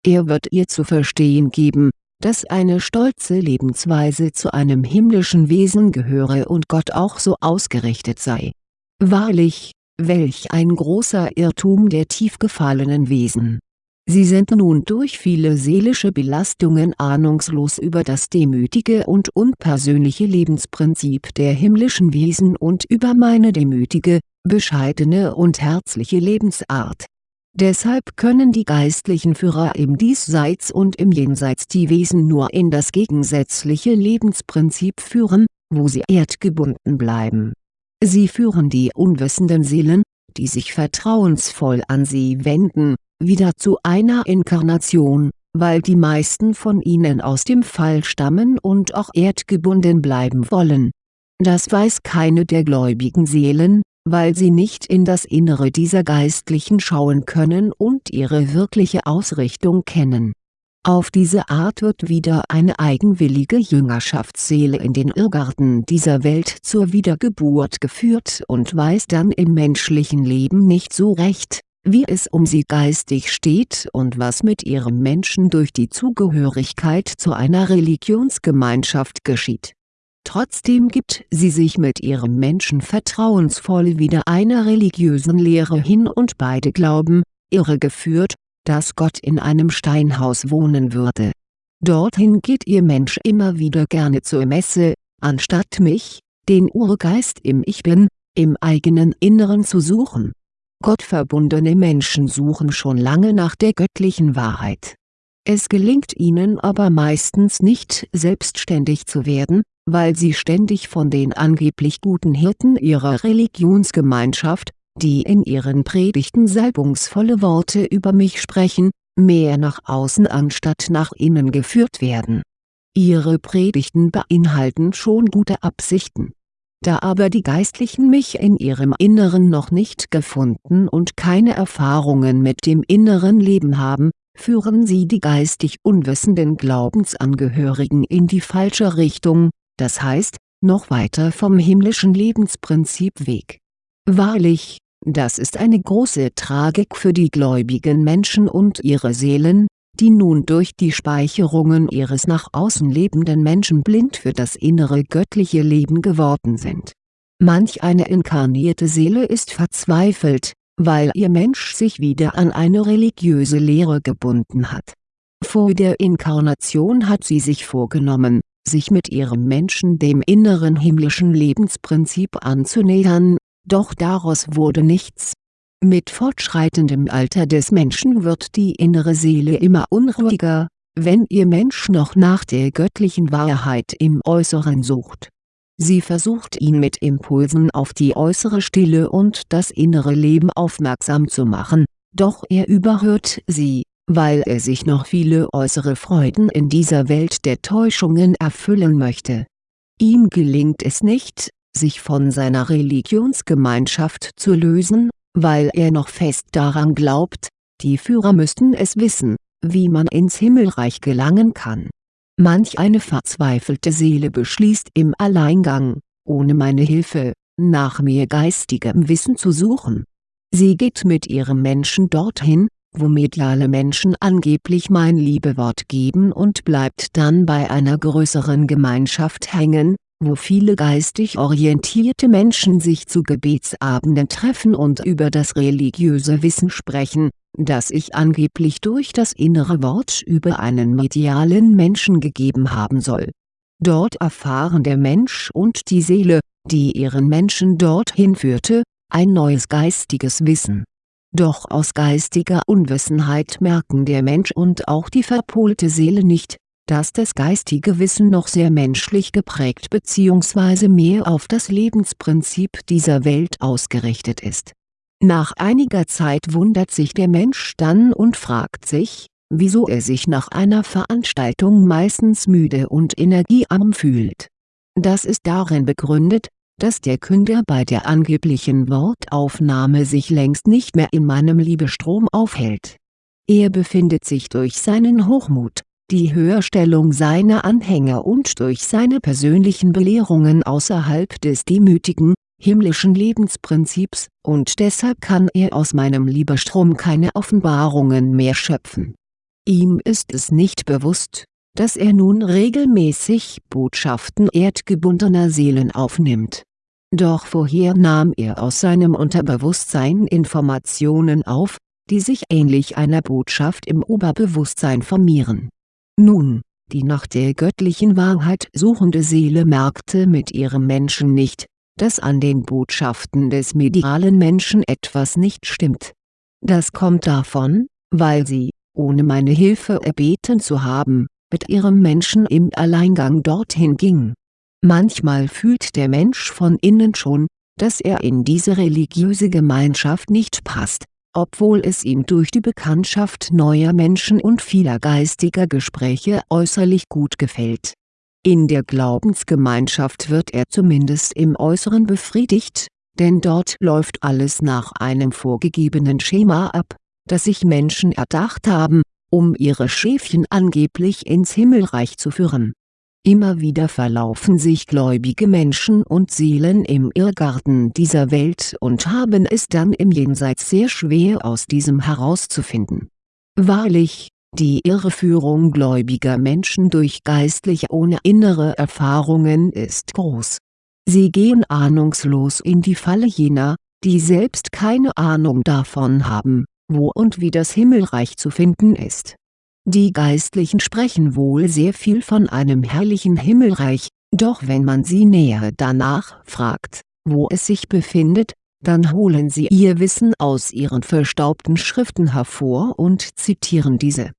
Er wird ihr zu verstehen geben, dass eine stolze Lebensweise zu einem himmlischen Wesen gehöre und Gott auch so ausgerichtet sei. Wahrlich, welch ein großer Irrtum der tief gefallenen Wesen. Sie sind nun durch viele seelische Belastungen ahnungslos über das demütige und unpersönliche Lebensprinzip der himmlischen Wesen und über meine demütige, bescheidene und herzliche Lebensart Deshalb können die geistlichen Führer im Diesseits und im Jenseits die Wesen nur in das gegensätzliche Lebensprinzip führen, wo sie erdgebunden bleiben. Sie führen die unwissenden Seelen, die sich vertrauensvoll an sie wenden, wieder zu einer Inkarnation, weil die meisten von ihnen aus dem Fall stammen und auch erdgebunden bleiben wollen. Das weiß keine der gläubigen Seelen, weil sie nicht in das Innere dieser Geistlichen schauen können und ihre wirkliche Ausrichtung kennen. Auf diese Art wird wieder eine eigenwillige Jüngerschaftsseele in den Irrgarten dieser Welt zur Wiedergeburt geführt und weiß dann im menschlichen Leben nicht so recht, wie es um sie geistig steht und was mit ihrem Menschen durch die Zugehörigkeit zu einer Religionsgemeinschaft geschieht. Trotzdem gibt sie sich mit ihrem Menschen vertrauensvoll wieder einer religiösen Lehre hin und beide glauben, irregeführt, dass Gott in einem Steinhaus wohnen würde. Dorthin geht ihr Mensch immer wieder gerne zur Messe, anstatt mich, den Urgeist im Ich Bin, im eigenen Inneren zu suchen. Gottverbundene Menschen suchen schon lange nach der göttlichen Wahrheit. Es gelingt ihnen aber meistens nicht selbstständig zu werden, weil sie ständig von den angeblich guten Hirten ihrer Religionsgemeinschaft, die in ihren Predigten salbungsvolle Worte über mich sprechen, mehr nach außen anstatt nach innen geführt werden. Ihre Predigten beinhalten schon gute Absichten. Da aber die Geistlichen mich in ihrem Inneren noch nicht gefunden und keine Erfahrungen mit dem inneren Leben haben, führen sie die geistig unwissenden Glaubensangehörigen in die falsche Richtung, das heißt, noch weiter vom himmlischen Lebensprinzip weg. Wahrlich, das ist eine große Tragik für die gläubigen Menschen und ihre Seelen, die nun durch die Speicherungen ihres nach außen lebenden Menschen blind für das innere göttliche Leben geworden sind. Manch eine inkarnierte Seele ist verzweifelt, weil ihr Mensch sich wieder an eine religiöse Lehre gebunden hat. Vor der Inkarnation hat sie sich vorgenommen, sich mit ihrem Menschen dem inneren himmlischen Lebensprinzip anzunähern, doch daraus wurde nichts mit fortschreitendem Alter des Menschen wird die innere Seele immer unruhiger, wenn ihr Mensch noch nach der göttlichen Wahrheit im Äußeren sucht. Sie versucht ihn mit Impulsen auf die äußere Stille und das innere Leben aufmerksam zu machen, doch er überhört sie, weil er sich noch viele äußere Freuden in dieser Welt der Täuschungen erfüllen möchte. Ihm gelingt es nicht, sich von seiner Religionsgemeinschaft zu lösen weil er noch fest daran glaubt, die Führer müssten es wissen, wie man ins Himmelreich gelangen kann. Manch eine verzweifelte Seele beschließt im Alleingang, ohne meine Hilfe, nach mir geistigem Wissen zu suchen. Sie geht mit ihrem Menschen dorthin, wo mediale Menschen angeblich mein Liebewort geben und bleibt dann bei einer größeren Gemeinschaft hängen, wo viele geistig orientierte Menschen sich zu Gebetsabenden treffen und über das religiöse Wissen sprechen, das ich angeblich durch das innere Wort über einen medialen Menschen gegeben haben soll. Dort erfahren der Mensch und die Seele, die ihren Menschen dorthin führte, ein neues geistiges Wissen. Doch aus geistiger Unwissenheit merken der Mensch und auch die verpolte Seele nicht, dass das geistige Wissen noch sehr menschlich geprägt bzw. mehr auf das Lebensprinzip dieser Welt ausgerichtet ist. Nach einiger Zeit wundert sich der Mensch dann und fragt sich, wieso er sich nach einer Veranstaltung meistens müde und energiearm fühlt. Das ist darin begründet, dass der Künder bei der angeblichen Wortaufnahme sich längst nicht mehr in meinem Liebestrom aufhält. Er befindet sich durch seinen Hochmut, die Höherstellung seiner Anhänger und durch seine persönlichen Belehrungen außerhalb des demütigen, himmlischen Lebensprinzips, und deshalb kann er aus meinem Liebestrom keine Offenbarungen mehr schöpfen. Ihm ist es nicht bewusst, dass er nun regelmäßig Botschaften erdgebundener Seelen aufnimmt. Doch vorher nahm er aus seinem Unterbewusstsein Informationen auf, die sich ähnlich einer Botschaft im Oberbewusstsein formieren nun, die nach der göttlichen Wahrheit suchende Seele merkte mit ihrem Menschen nicht, dass an den Botschaften des medialen Menschen etwas nicht stimmt. Das kommt davon, weil sie, ohne meine Hilfe erbeten zu haben, mit ihrem Menschen im Alleingang dorthin ging. Manchmal fühlt der Mensch von innen schon, dass er in diese religiöse Gemeinschaft nicht passt, obwohl es ihm durch die Bekanntschaft neuer Menschen und vieler geistiger Gespräche äußerlich gut gefällt. In der Glaubensgemeinschaft wird er zumindest im Äußeren befriedigt, denn dort läuft alles nach einem vorgegebenen Schema ab, das sich Menschen erdacht haben, um ihre Schäfchen angeblich ins Himmelreich zu führen Immer wieder verlaufen sich gläubige Menschen und Seelen im Irrgarten dieser Welt und haben es dann im Jenseits sehr schwer aus diesem herauszufinden. Wahrlich, die Irreführung gläubiger Menschen durch Geistliche ohne innere Erfahrungen ist groß. Sie gehen ahnungslos in die Falle jener, die selbst keine Ahnung davon haben, wo und wie das Himmelreich zu finden ist die Geistlichen sprechen wohl sehr viel von einem herrlichen Himmelreich, doch wenn man sie näher danach fragt, wo es sich befindet, dann holen sie ihr Wissen aus ihren verstaubten Schriften hervor und zitieren diese.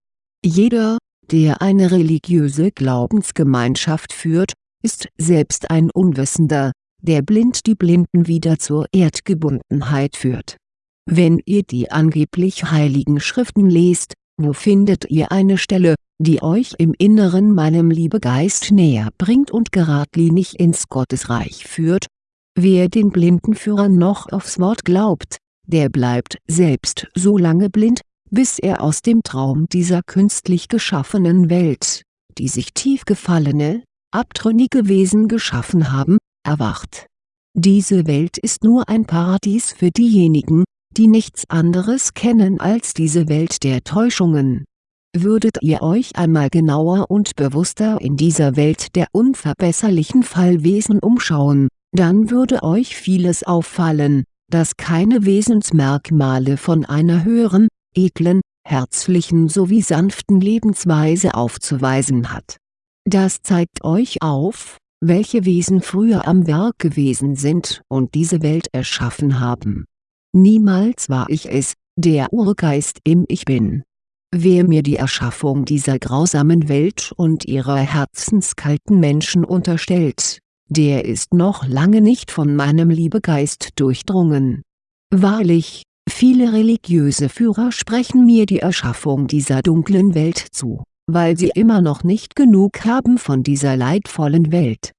Jeder, der eine religiöse Glaubensgemeinschaft führt, ist selbst ein Unwissender, der blind die Blinden wieder zur Erdgebundenheit führt. Wenn ihr die angeblich heiligen Schriften lest, wo findet ihr eine Stelle, die euch im Inneren meinem Liebegeist näher bringt und geradlinig ins Gottesreich führt? Wer den Blindenführern noch aufs Wort glaubt, der bleibt selbst so lange blind, bis er aus dem Traum dieser künstlich geschaffenen Welt, die sich tief gefallene, abtrünnige Wesen geschaffen haben, erwacht. Diese Welt ist nur ein Paradies für diejenigen, die nichts anderes kennen als diese Welt der Täuschungen. Würdet ihr euch einmal genauer und bewusster in dieser Welt der unverbesserlichen Fallwesen umschauen, dann würde euch vieles auffallen, das keine Wesensmerkmale von einer höheren, edlen, herzlichen sowie sanften Lebensweise aufzuweisen hat. Das zeigt euch auf, welche Wesen früher am Werk gewesen sind und diese Welt erschaffen haben. Niemals war ich es, der Urgeist im Ich Bin. Wer mir die Erschaffung dieser grausamen Welt und ihrer herzenskalten Menschen unterstellt, der ist noch lange nicht von meinem Liebegeist durchdrungen. Wahrlich, viele religiöse Führer sprechen mir die Erschaffung dieser dunklen Welt zu, weil sie immer noch nicht genug haben von dieser leidvollen Welt.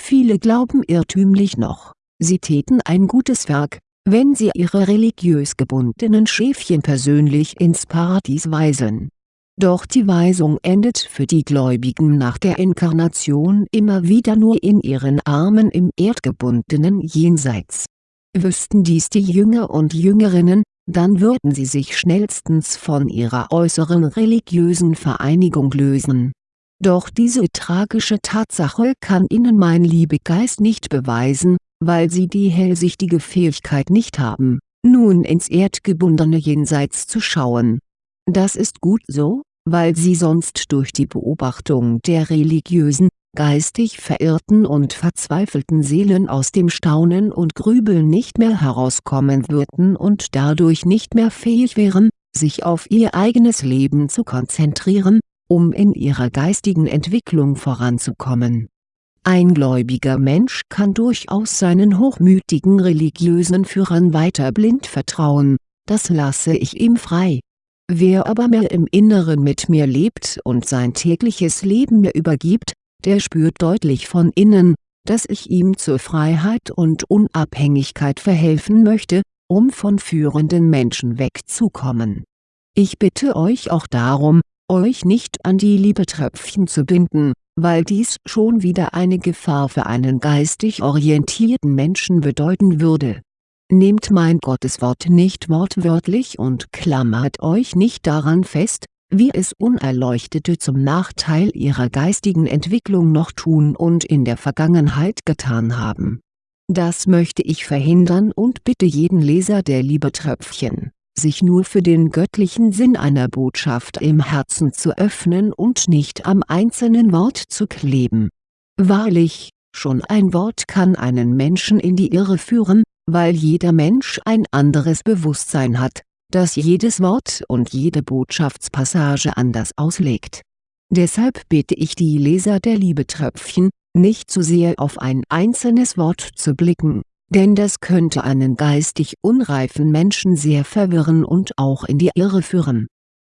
Viele glauben irrtümlich noch, sie täten ein gutes Werk, wenn sie ihre religiös gebundenen Schäfchen persönlich ins Paradies weisen doch die Weisung endet für die Gläubigen nach der Inkarnation immer wieder nur in ihren Armen im erdgebundenen Jenseits. Wüssten dies die Jünger und Jüngerinnen, dann würden sie sich schnellstens von ihrer äußeren religiösen Vereinigung lösen. Doch diese tragische Tatsache kann ihnen mein Liebegeist nicht beweisen, weil sie die hellsichtige Fähigkeit nicht haben, nun ins erdgebundene Jenseits zu schauen. Das ist gut so, weil sie sonst durch die Beobachtung der religiösen, geistig verirrten und verzweifelten Seelen aus dem Staunen und Grübeln nicht mehr herauskommen würden und dadurch nicht mehr fähig wären, sich auf ihr eigenes Leben zu konzentrieren, um in ihrer geistigen Entwicklung voranzukommen. Ein gläubiger Mensch kann durchaus seinen hochmütigen religiösen Führern weiter blind vertrauen, das lasse ich ihm frei Wer aber mehr im Inneren mit mir lebt und sein tägliches Leben mir übergibt, der spürt deutlich von innen, dass ich ihm zur Freiheit und Unabhängigkeit verhelfen möchte, um von führenden Menschen wegzukommen. Ich bitte euch auch darum, euch nicht an die Liebetröpfchen zu binden, weil dies schon wieder eine Gefahr für einen geistig orientierten Menschen bedeuten würde Nehmt mein Gotteswort nicht wortwörtlich und klammert euch nicht daran fest, wie es Unerleuchtete zum Nachteil ihrer geistigen Entwicklung noch tun und in der Vergangenheit getan haben. Das möchte ich verhindern und bitte jeden Leser der Liebetröpfchen, sich nur für den göttlichen Sinn einer Botschaft im Herzen zu öffnen und nicht am einzelnen Wort zu kleben. Wahrlich, schon ein Wort kann einen Menschen in die Irre führen, weil jeder Mensch ein anderes Bewusstsein hat, das jedes Wort und jede Botschaftspassage anders auslegt. Deshalb bitte ich die Leser der Liebetröpfchen, nicht zu sehr auf ein einzelnes Wort zu blicken, denn das könnte einen geistig unreifen Menschen sehr verwirren und auch in die Irre führen.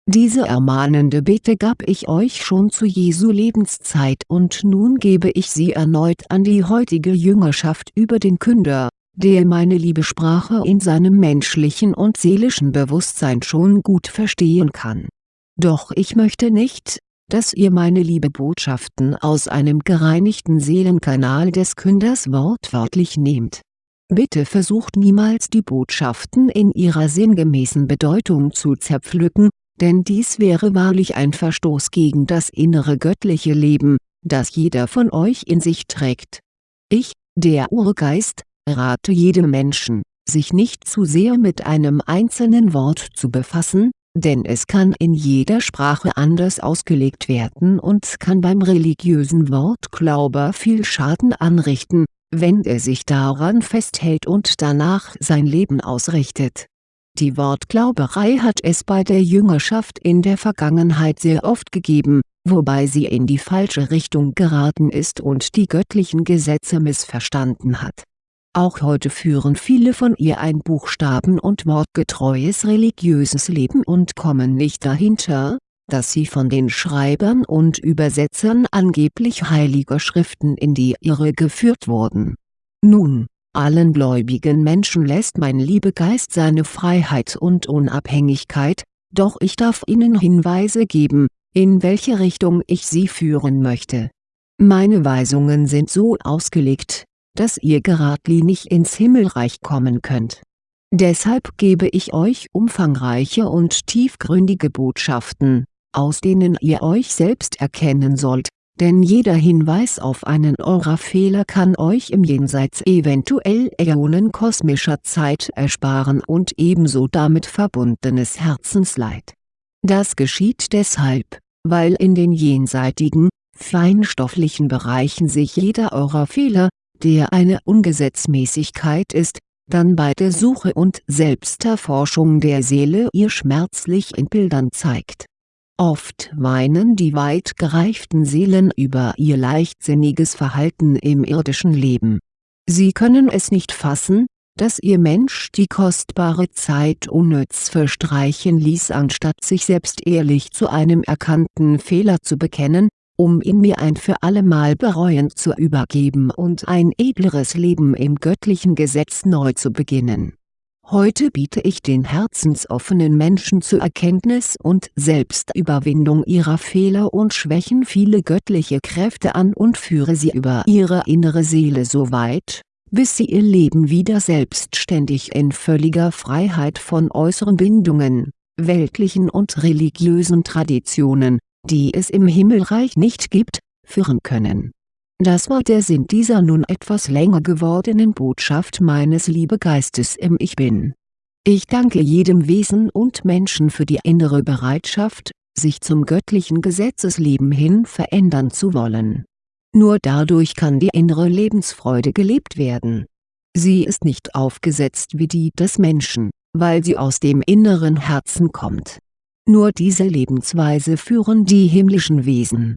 Diese ermahnende Bitte gab ich euch schon zu Jesu Lebenszeit und nun gebe ich sie erneut an die heutige Jüngerschaft über den Künder, der meine Liebesprache in seinem menschlichen und seelischen Bewusstsein schon gut verstehen kann. Doch ich möchte nicht, dass ihr meine Liebebotschaften aus einem gereinigten Seelenkanal des Künders wortwörtlich nehmt. Bitte versucht niemals die Botschaften in ihrer sinngemäßen Bedeutung zu zerpflücken, denn dies wäre wahrlich ein Verstoß gegen das innere göttliche Leben, das jeder von euch in sich trägt. Ich, der Urgeist, rate jedem Menschen, sich nicht zu sehr mit einem einzelnen Wort zu befassen, denn es kann in jeder Sprache anders ausgelegt werden und kann beim religiösen Wortglauber viel Schaden anrichten, wenn er sich daran festhält und danach sein Leben ausrichtet. Die Wortglauberei hat es bei der Jüngerschaft in der Vergangenheit sehr oft gegeben, wobei sie in die falsche Richtung geraten ist und die göttlichen Gesetze missverstanden hat auch heute führen viele von ihr ein buchstaben- und wortgetreues religiöses Leben und kommen nicht dahinter, dass sie von den Schreibern und Übersetzern angeblich heiliger Schriften in die Irre geführt wurden. Nun, allen gläubigen Menschen lässt mein Liebegeist seine Freiheit und Unabhängigkeit, doch ich darf ihnen Hinweise geben, in welche Richtung ich sie führen möchte. Meine Weisungen sind so ausgelegt, dass ihr geradlinig ins Himmelreich kommen könnt. Deshalb gebe ich euch umfangreiche und tiefgründige Botschaften, aus denen ihr euch selbst erkennen sollt, denn jeder Hinweis auf einen Aura-Fehler kann euch im Jenseits eventuell Äonen kosmischer Zeit ersparen und ebenso damit verbundenes Herzensleid. Das geschieht deshalb, weil in den jenseitigen, feinstofflichen Bereichen sich jeder Aura-Fehler, der eine Ungesetzmäßigkeit ist, dann bei der Suche und Selbsterforschung der Seele ihr schmerzlich in Bildern zeigt Oft weinen die weit gereiften Seelen über ihr leichtsinniges Verhalten im irdischen Leben. Sie können es nicht fassen, dass ihr Mensch die kostbare Zeit unnütz verstreichen ließ anstatt sich selbst ehrlich zu einem erkannten Fehler zu bekennen, um ihn mir ein für allemal bereuend zu übergeben und ein edleres Leben im göttlichen Gesetz neu zu beginnen Heute biete ich den herzensoffenen Menschen zur Erkenntnis und Selbstüberwindung ihrer Fehler und Schwächen viele göttliche Kräfte an und führe sie über ihre innere Seele so weit, bis sie ihr Leben wieder selbstständig in völliger Freiheit von äußeren Bindungen, weltlichen und religiösen Traditionen, die es im Himmelreich nicht gibt, führen können das war der Sinn dieser nun etwas länger gewordenen Botschaft meines Liebegeistes im Ich Bin. Ich danke jedem Wesen und Menschen für die innere Bereitschaft, sich zum göttlichen Gesetzesleben hin verändern zu wollen. Nur dadurch kann die innere Lebensfreude gelebt werden. Sie ist nicht aufgesetzt wie die des Menschen, weil sie aus dem inneren Herzen kommt. Nur diese Lebensweise führen die himmlischen Wesen.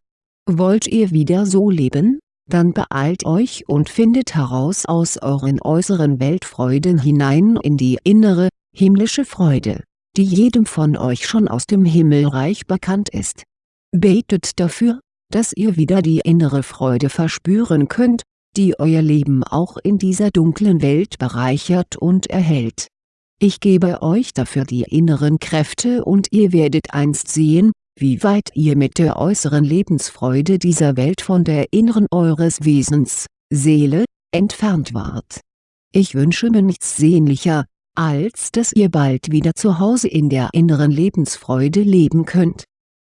Wollt ihr wieder so leben? Dann beeilt euch und findet heraus aus euren äußeren Weltfreuden hinein in die innere, himmlische Freude, die jedem von euch schon aus dem Himmelreich bekannt ist. Betet dafür, dass ihr wieder die innere Freude verspüren könnt, die euer Leben auch in dieser dunklen Welt bereichert und erhält. Ich gebe euch dafür die inneren Kräfte und ihr werdet einst sehen, wie weit ihr mit der äußeren Lebensfreude dieser Welt von der inneren eures Wesens, Seele, entfernt wart. Ich wünsche mir nichts sehnlicher, als dass ihr bald wieder zu Hause in der inneren Lebensfreude leben könnt,